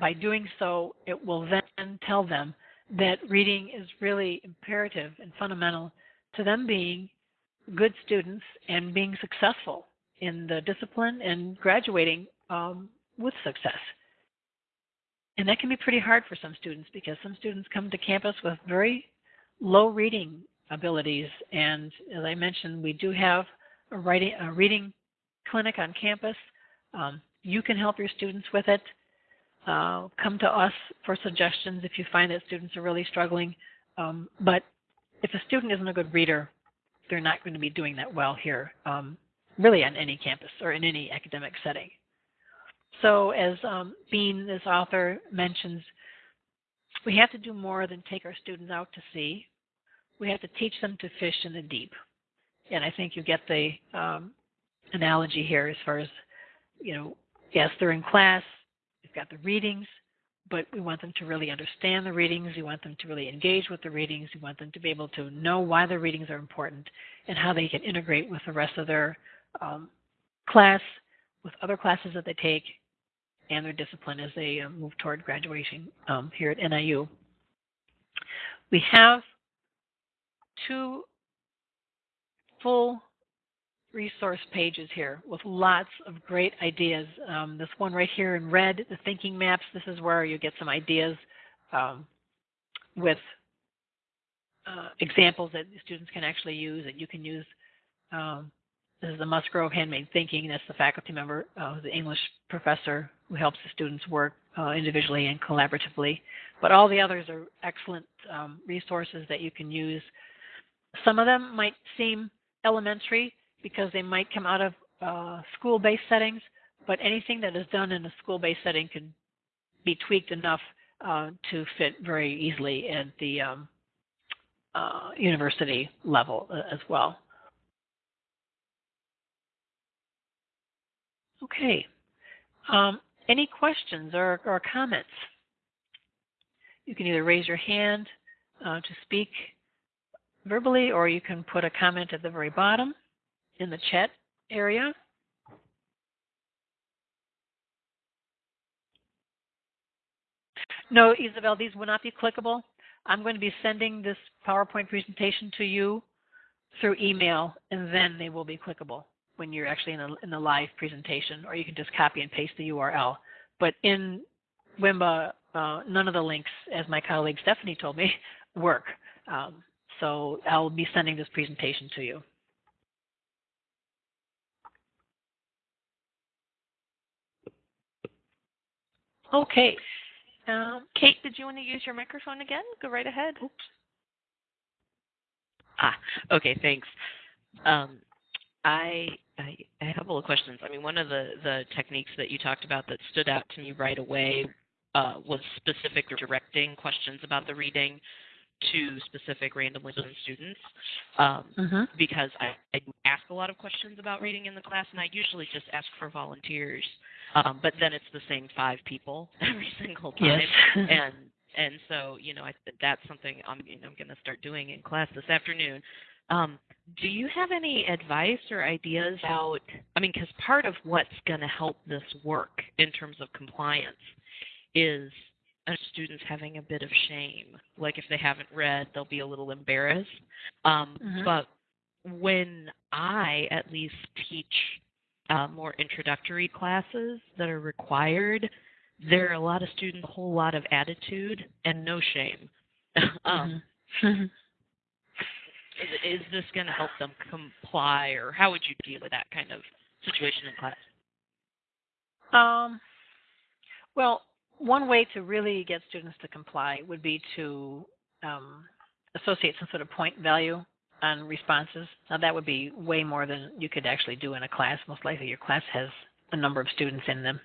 by doing so, it will then tell them that reading is really imperative and fundamental to them being good students and being successful in the discipline and graduating um, with success. And that can be pretty hard for some students because some students come to campus with very low reading abilities. And as I mentioned, we do have writing, a reading clinic on campus. Um, you can help your students with it. Uh, come to us for suggestions if you find that students are really struggling. Um, but if a student isn't a good reader, they're not going to be doing that well here, um, really on any campus or in any academic setting. So as um, Bean, this author, mentions, we have to do more than take our students out to sea. We have to teach them to fish in the deep. And I think you get the um, analogy here as far as, you know, yes, they're in class, they've got the readings, but we want them to really understand the readings. We want them to really engage with the readings. We want them to be able to know why the readings are important and how they can integrate with the rest of their um, class, with other classes that they take, and their discipline as they uh, move toward graduation um, here at NIU. We have two full resource pages here with lots of great ideas. Um, this one right here in red, the thinking maps, this is where you get some ideas um, with uh, examples that students can actually use that you can use um, this is the Musgrove Handmade Thinking. That's the faculty member, uh, the English professor who helps the students work uh, individually and collaboratively. But all the others are excellent um, resources that you can use. Some of them might seem elementary because they might come out of uh, school-based settings, but anything that is done in a school-based setting can be tweaked enough uh, to fit very easily at the um, uh, university level uh, as well. Okay. Um, any questions or, or, comments? You can either raise your hand uh, to speak verbally or you can put a comment at the very bottom in the chat area. No, Isabel, these will not be clickable. I'm going to be sending this PowerPoint presentation to you through email, and then they will be clickable when you're actually in, a, in the live presentation, or you can just copy and paste the URL. But in Wimba, uh, none of the links, as my colleague Stephanie told me, work. Um, so I'll be sending this presentation to you. Okay. Um, Kate, did you want to use your microphone again? Go right ahead. Oops. Ah, okay, thanks. Um, I, I, I have a couple of questions. I mean, one of the, the techniques that you talked about that stood out to me right away uh, was specific directing questions about the reading to specific randomly chosen students um, mm-hmm. because I, I ask a lot of questions about reading in the class, and I usually just ask for volunteers. Um, but then it's the same five people every single time, yes. and and so you know I, that's something I'm you know I'm going to start doing in class this afternoon. Um, do you have any advice or ideas about? I mean, because part of what's going to help this work in terms of compliance is students having a bit of shame. Like if they haven't read, they'll be a little embarrassed. Um, mm-hmm. But when I at least teach uh, more introductory classes that are required, there are a lot of students, a whole lot of attitude and no shame. um, mm-hmm. is, is this going to help them comply, or how would you deal with that kind of situation in class? Um, well, one way to really get students to comply would be to um, associate some sort of point value on responses. Now that would be way more than you could actually do in a class. Most likely your class has a number of students in them.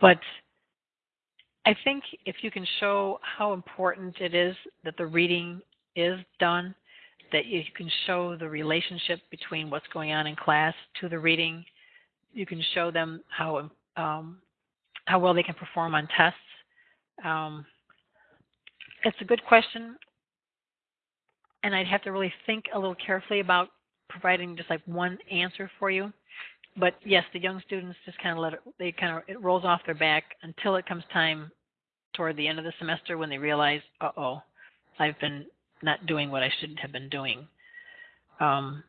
But I think if you can show how important it is that the reading is done, that you can show the relationship between what's going on in class to the reading, you can show them how um, how well they can perform on tests. Um, it's a good question, and I'd have to really think a little carefully about providing just like one answer for you. But yes, the young students just kind of let it, they kind of, it rolls off their back until it comes time toward the end of the semester when they realize, uh oh, I've been not doing what I should have been doing. Um,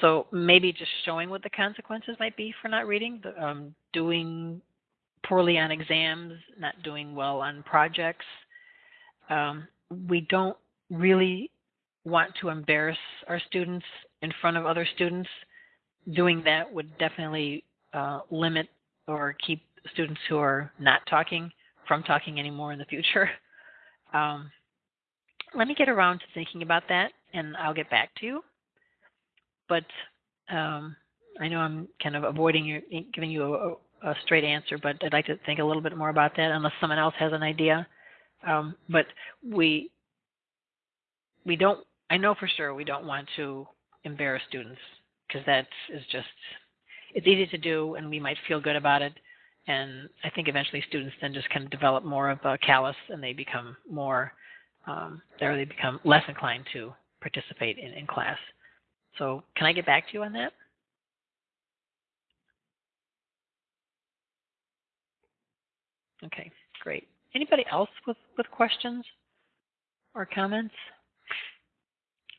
so maybe just showing what the consequences might be for not reading, the, um, doing poorly on exams, not doing well on projects. Um, we don't really want to embarrass our students in front of other students. Doing that would definitely uh, limit or keep students who are not talking from talking anymore in the future. Um, let me get around to thinking about that and I'll get back to you. But um, I know I'm kind of avoiding you, giving you a, a straight answer, but I'd like to think a little bit more about that unless someone else has an idea. Um, but we we don't. I know for sure we don't want to embarrass students because that is just it's easy to do, and we might feel good about it. And I think eventually students then just kind of develop more of a callous, and they become more, um, they become less inclined to participate in, in class. So, can I get back to you on that? Okay, great. Anybody else with, with questions or comments?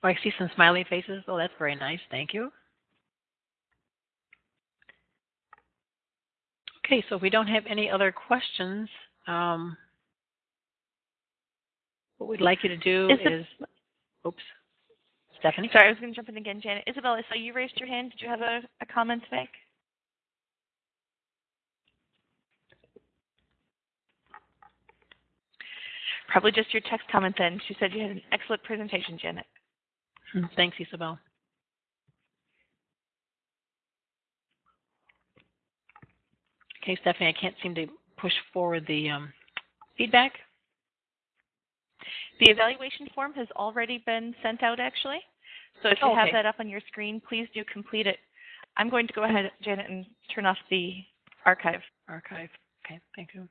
Oh, I see some smiley faces. Oh, that's very nice. Thank you. Okay, so if we don't have any other questions, um, what we'd like you to do is, is, oops, Stephanie. Sorry, I was going to jump in again, Janet. Isabel, I saw you raised your hand. Did you have a, a comment to make? Probably just your text comment then. She said you had an excellent presentation, Janet. Hmm, thanks, Isabel. Okay, Stephanie, I can't seem to push forward the um, feedback. The evaluation form has already been sent out, actually. So if you Oh, have that up on your screen, please do complete it. I'm going to go ahead, Janet, and turn off the archive. Archive. Okay, thank you.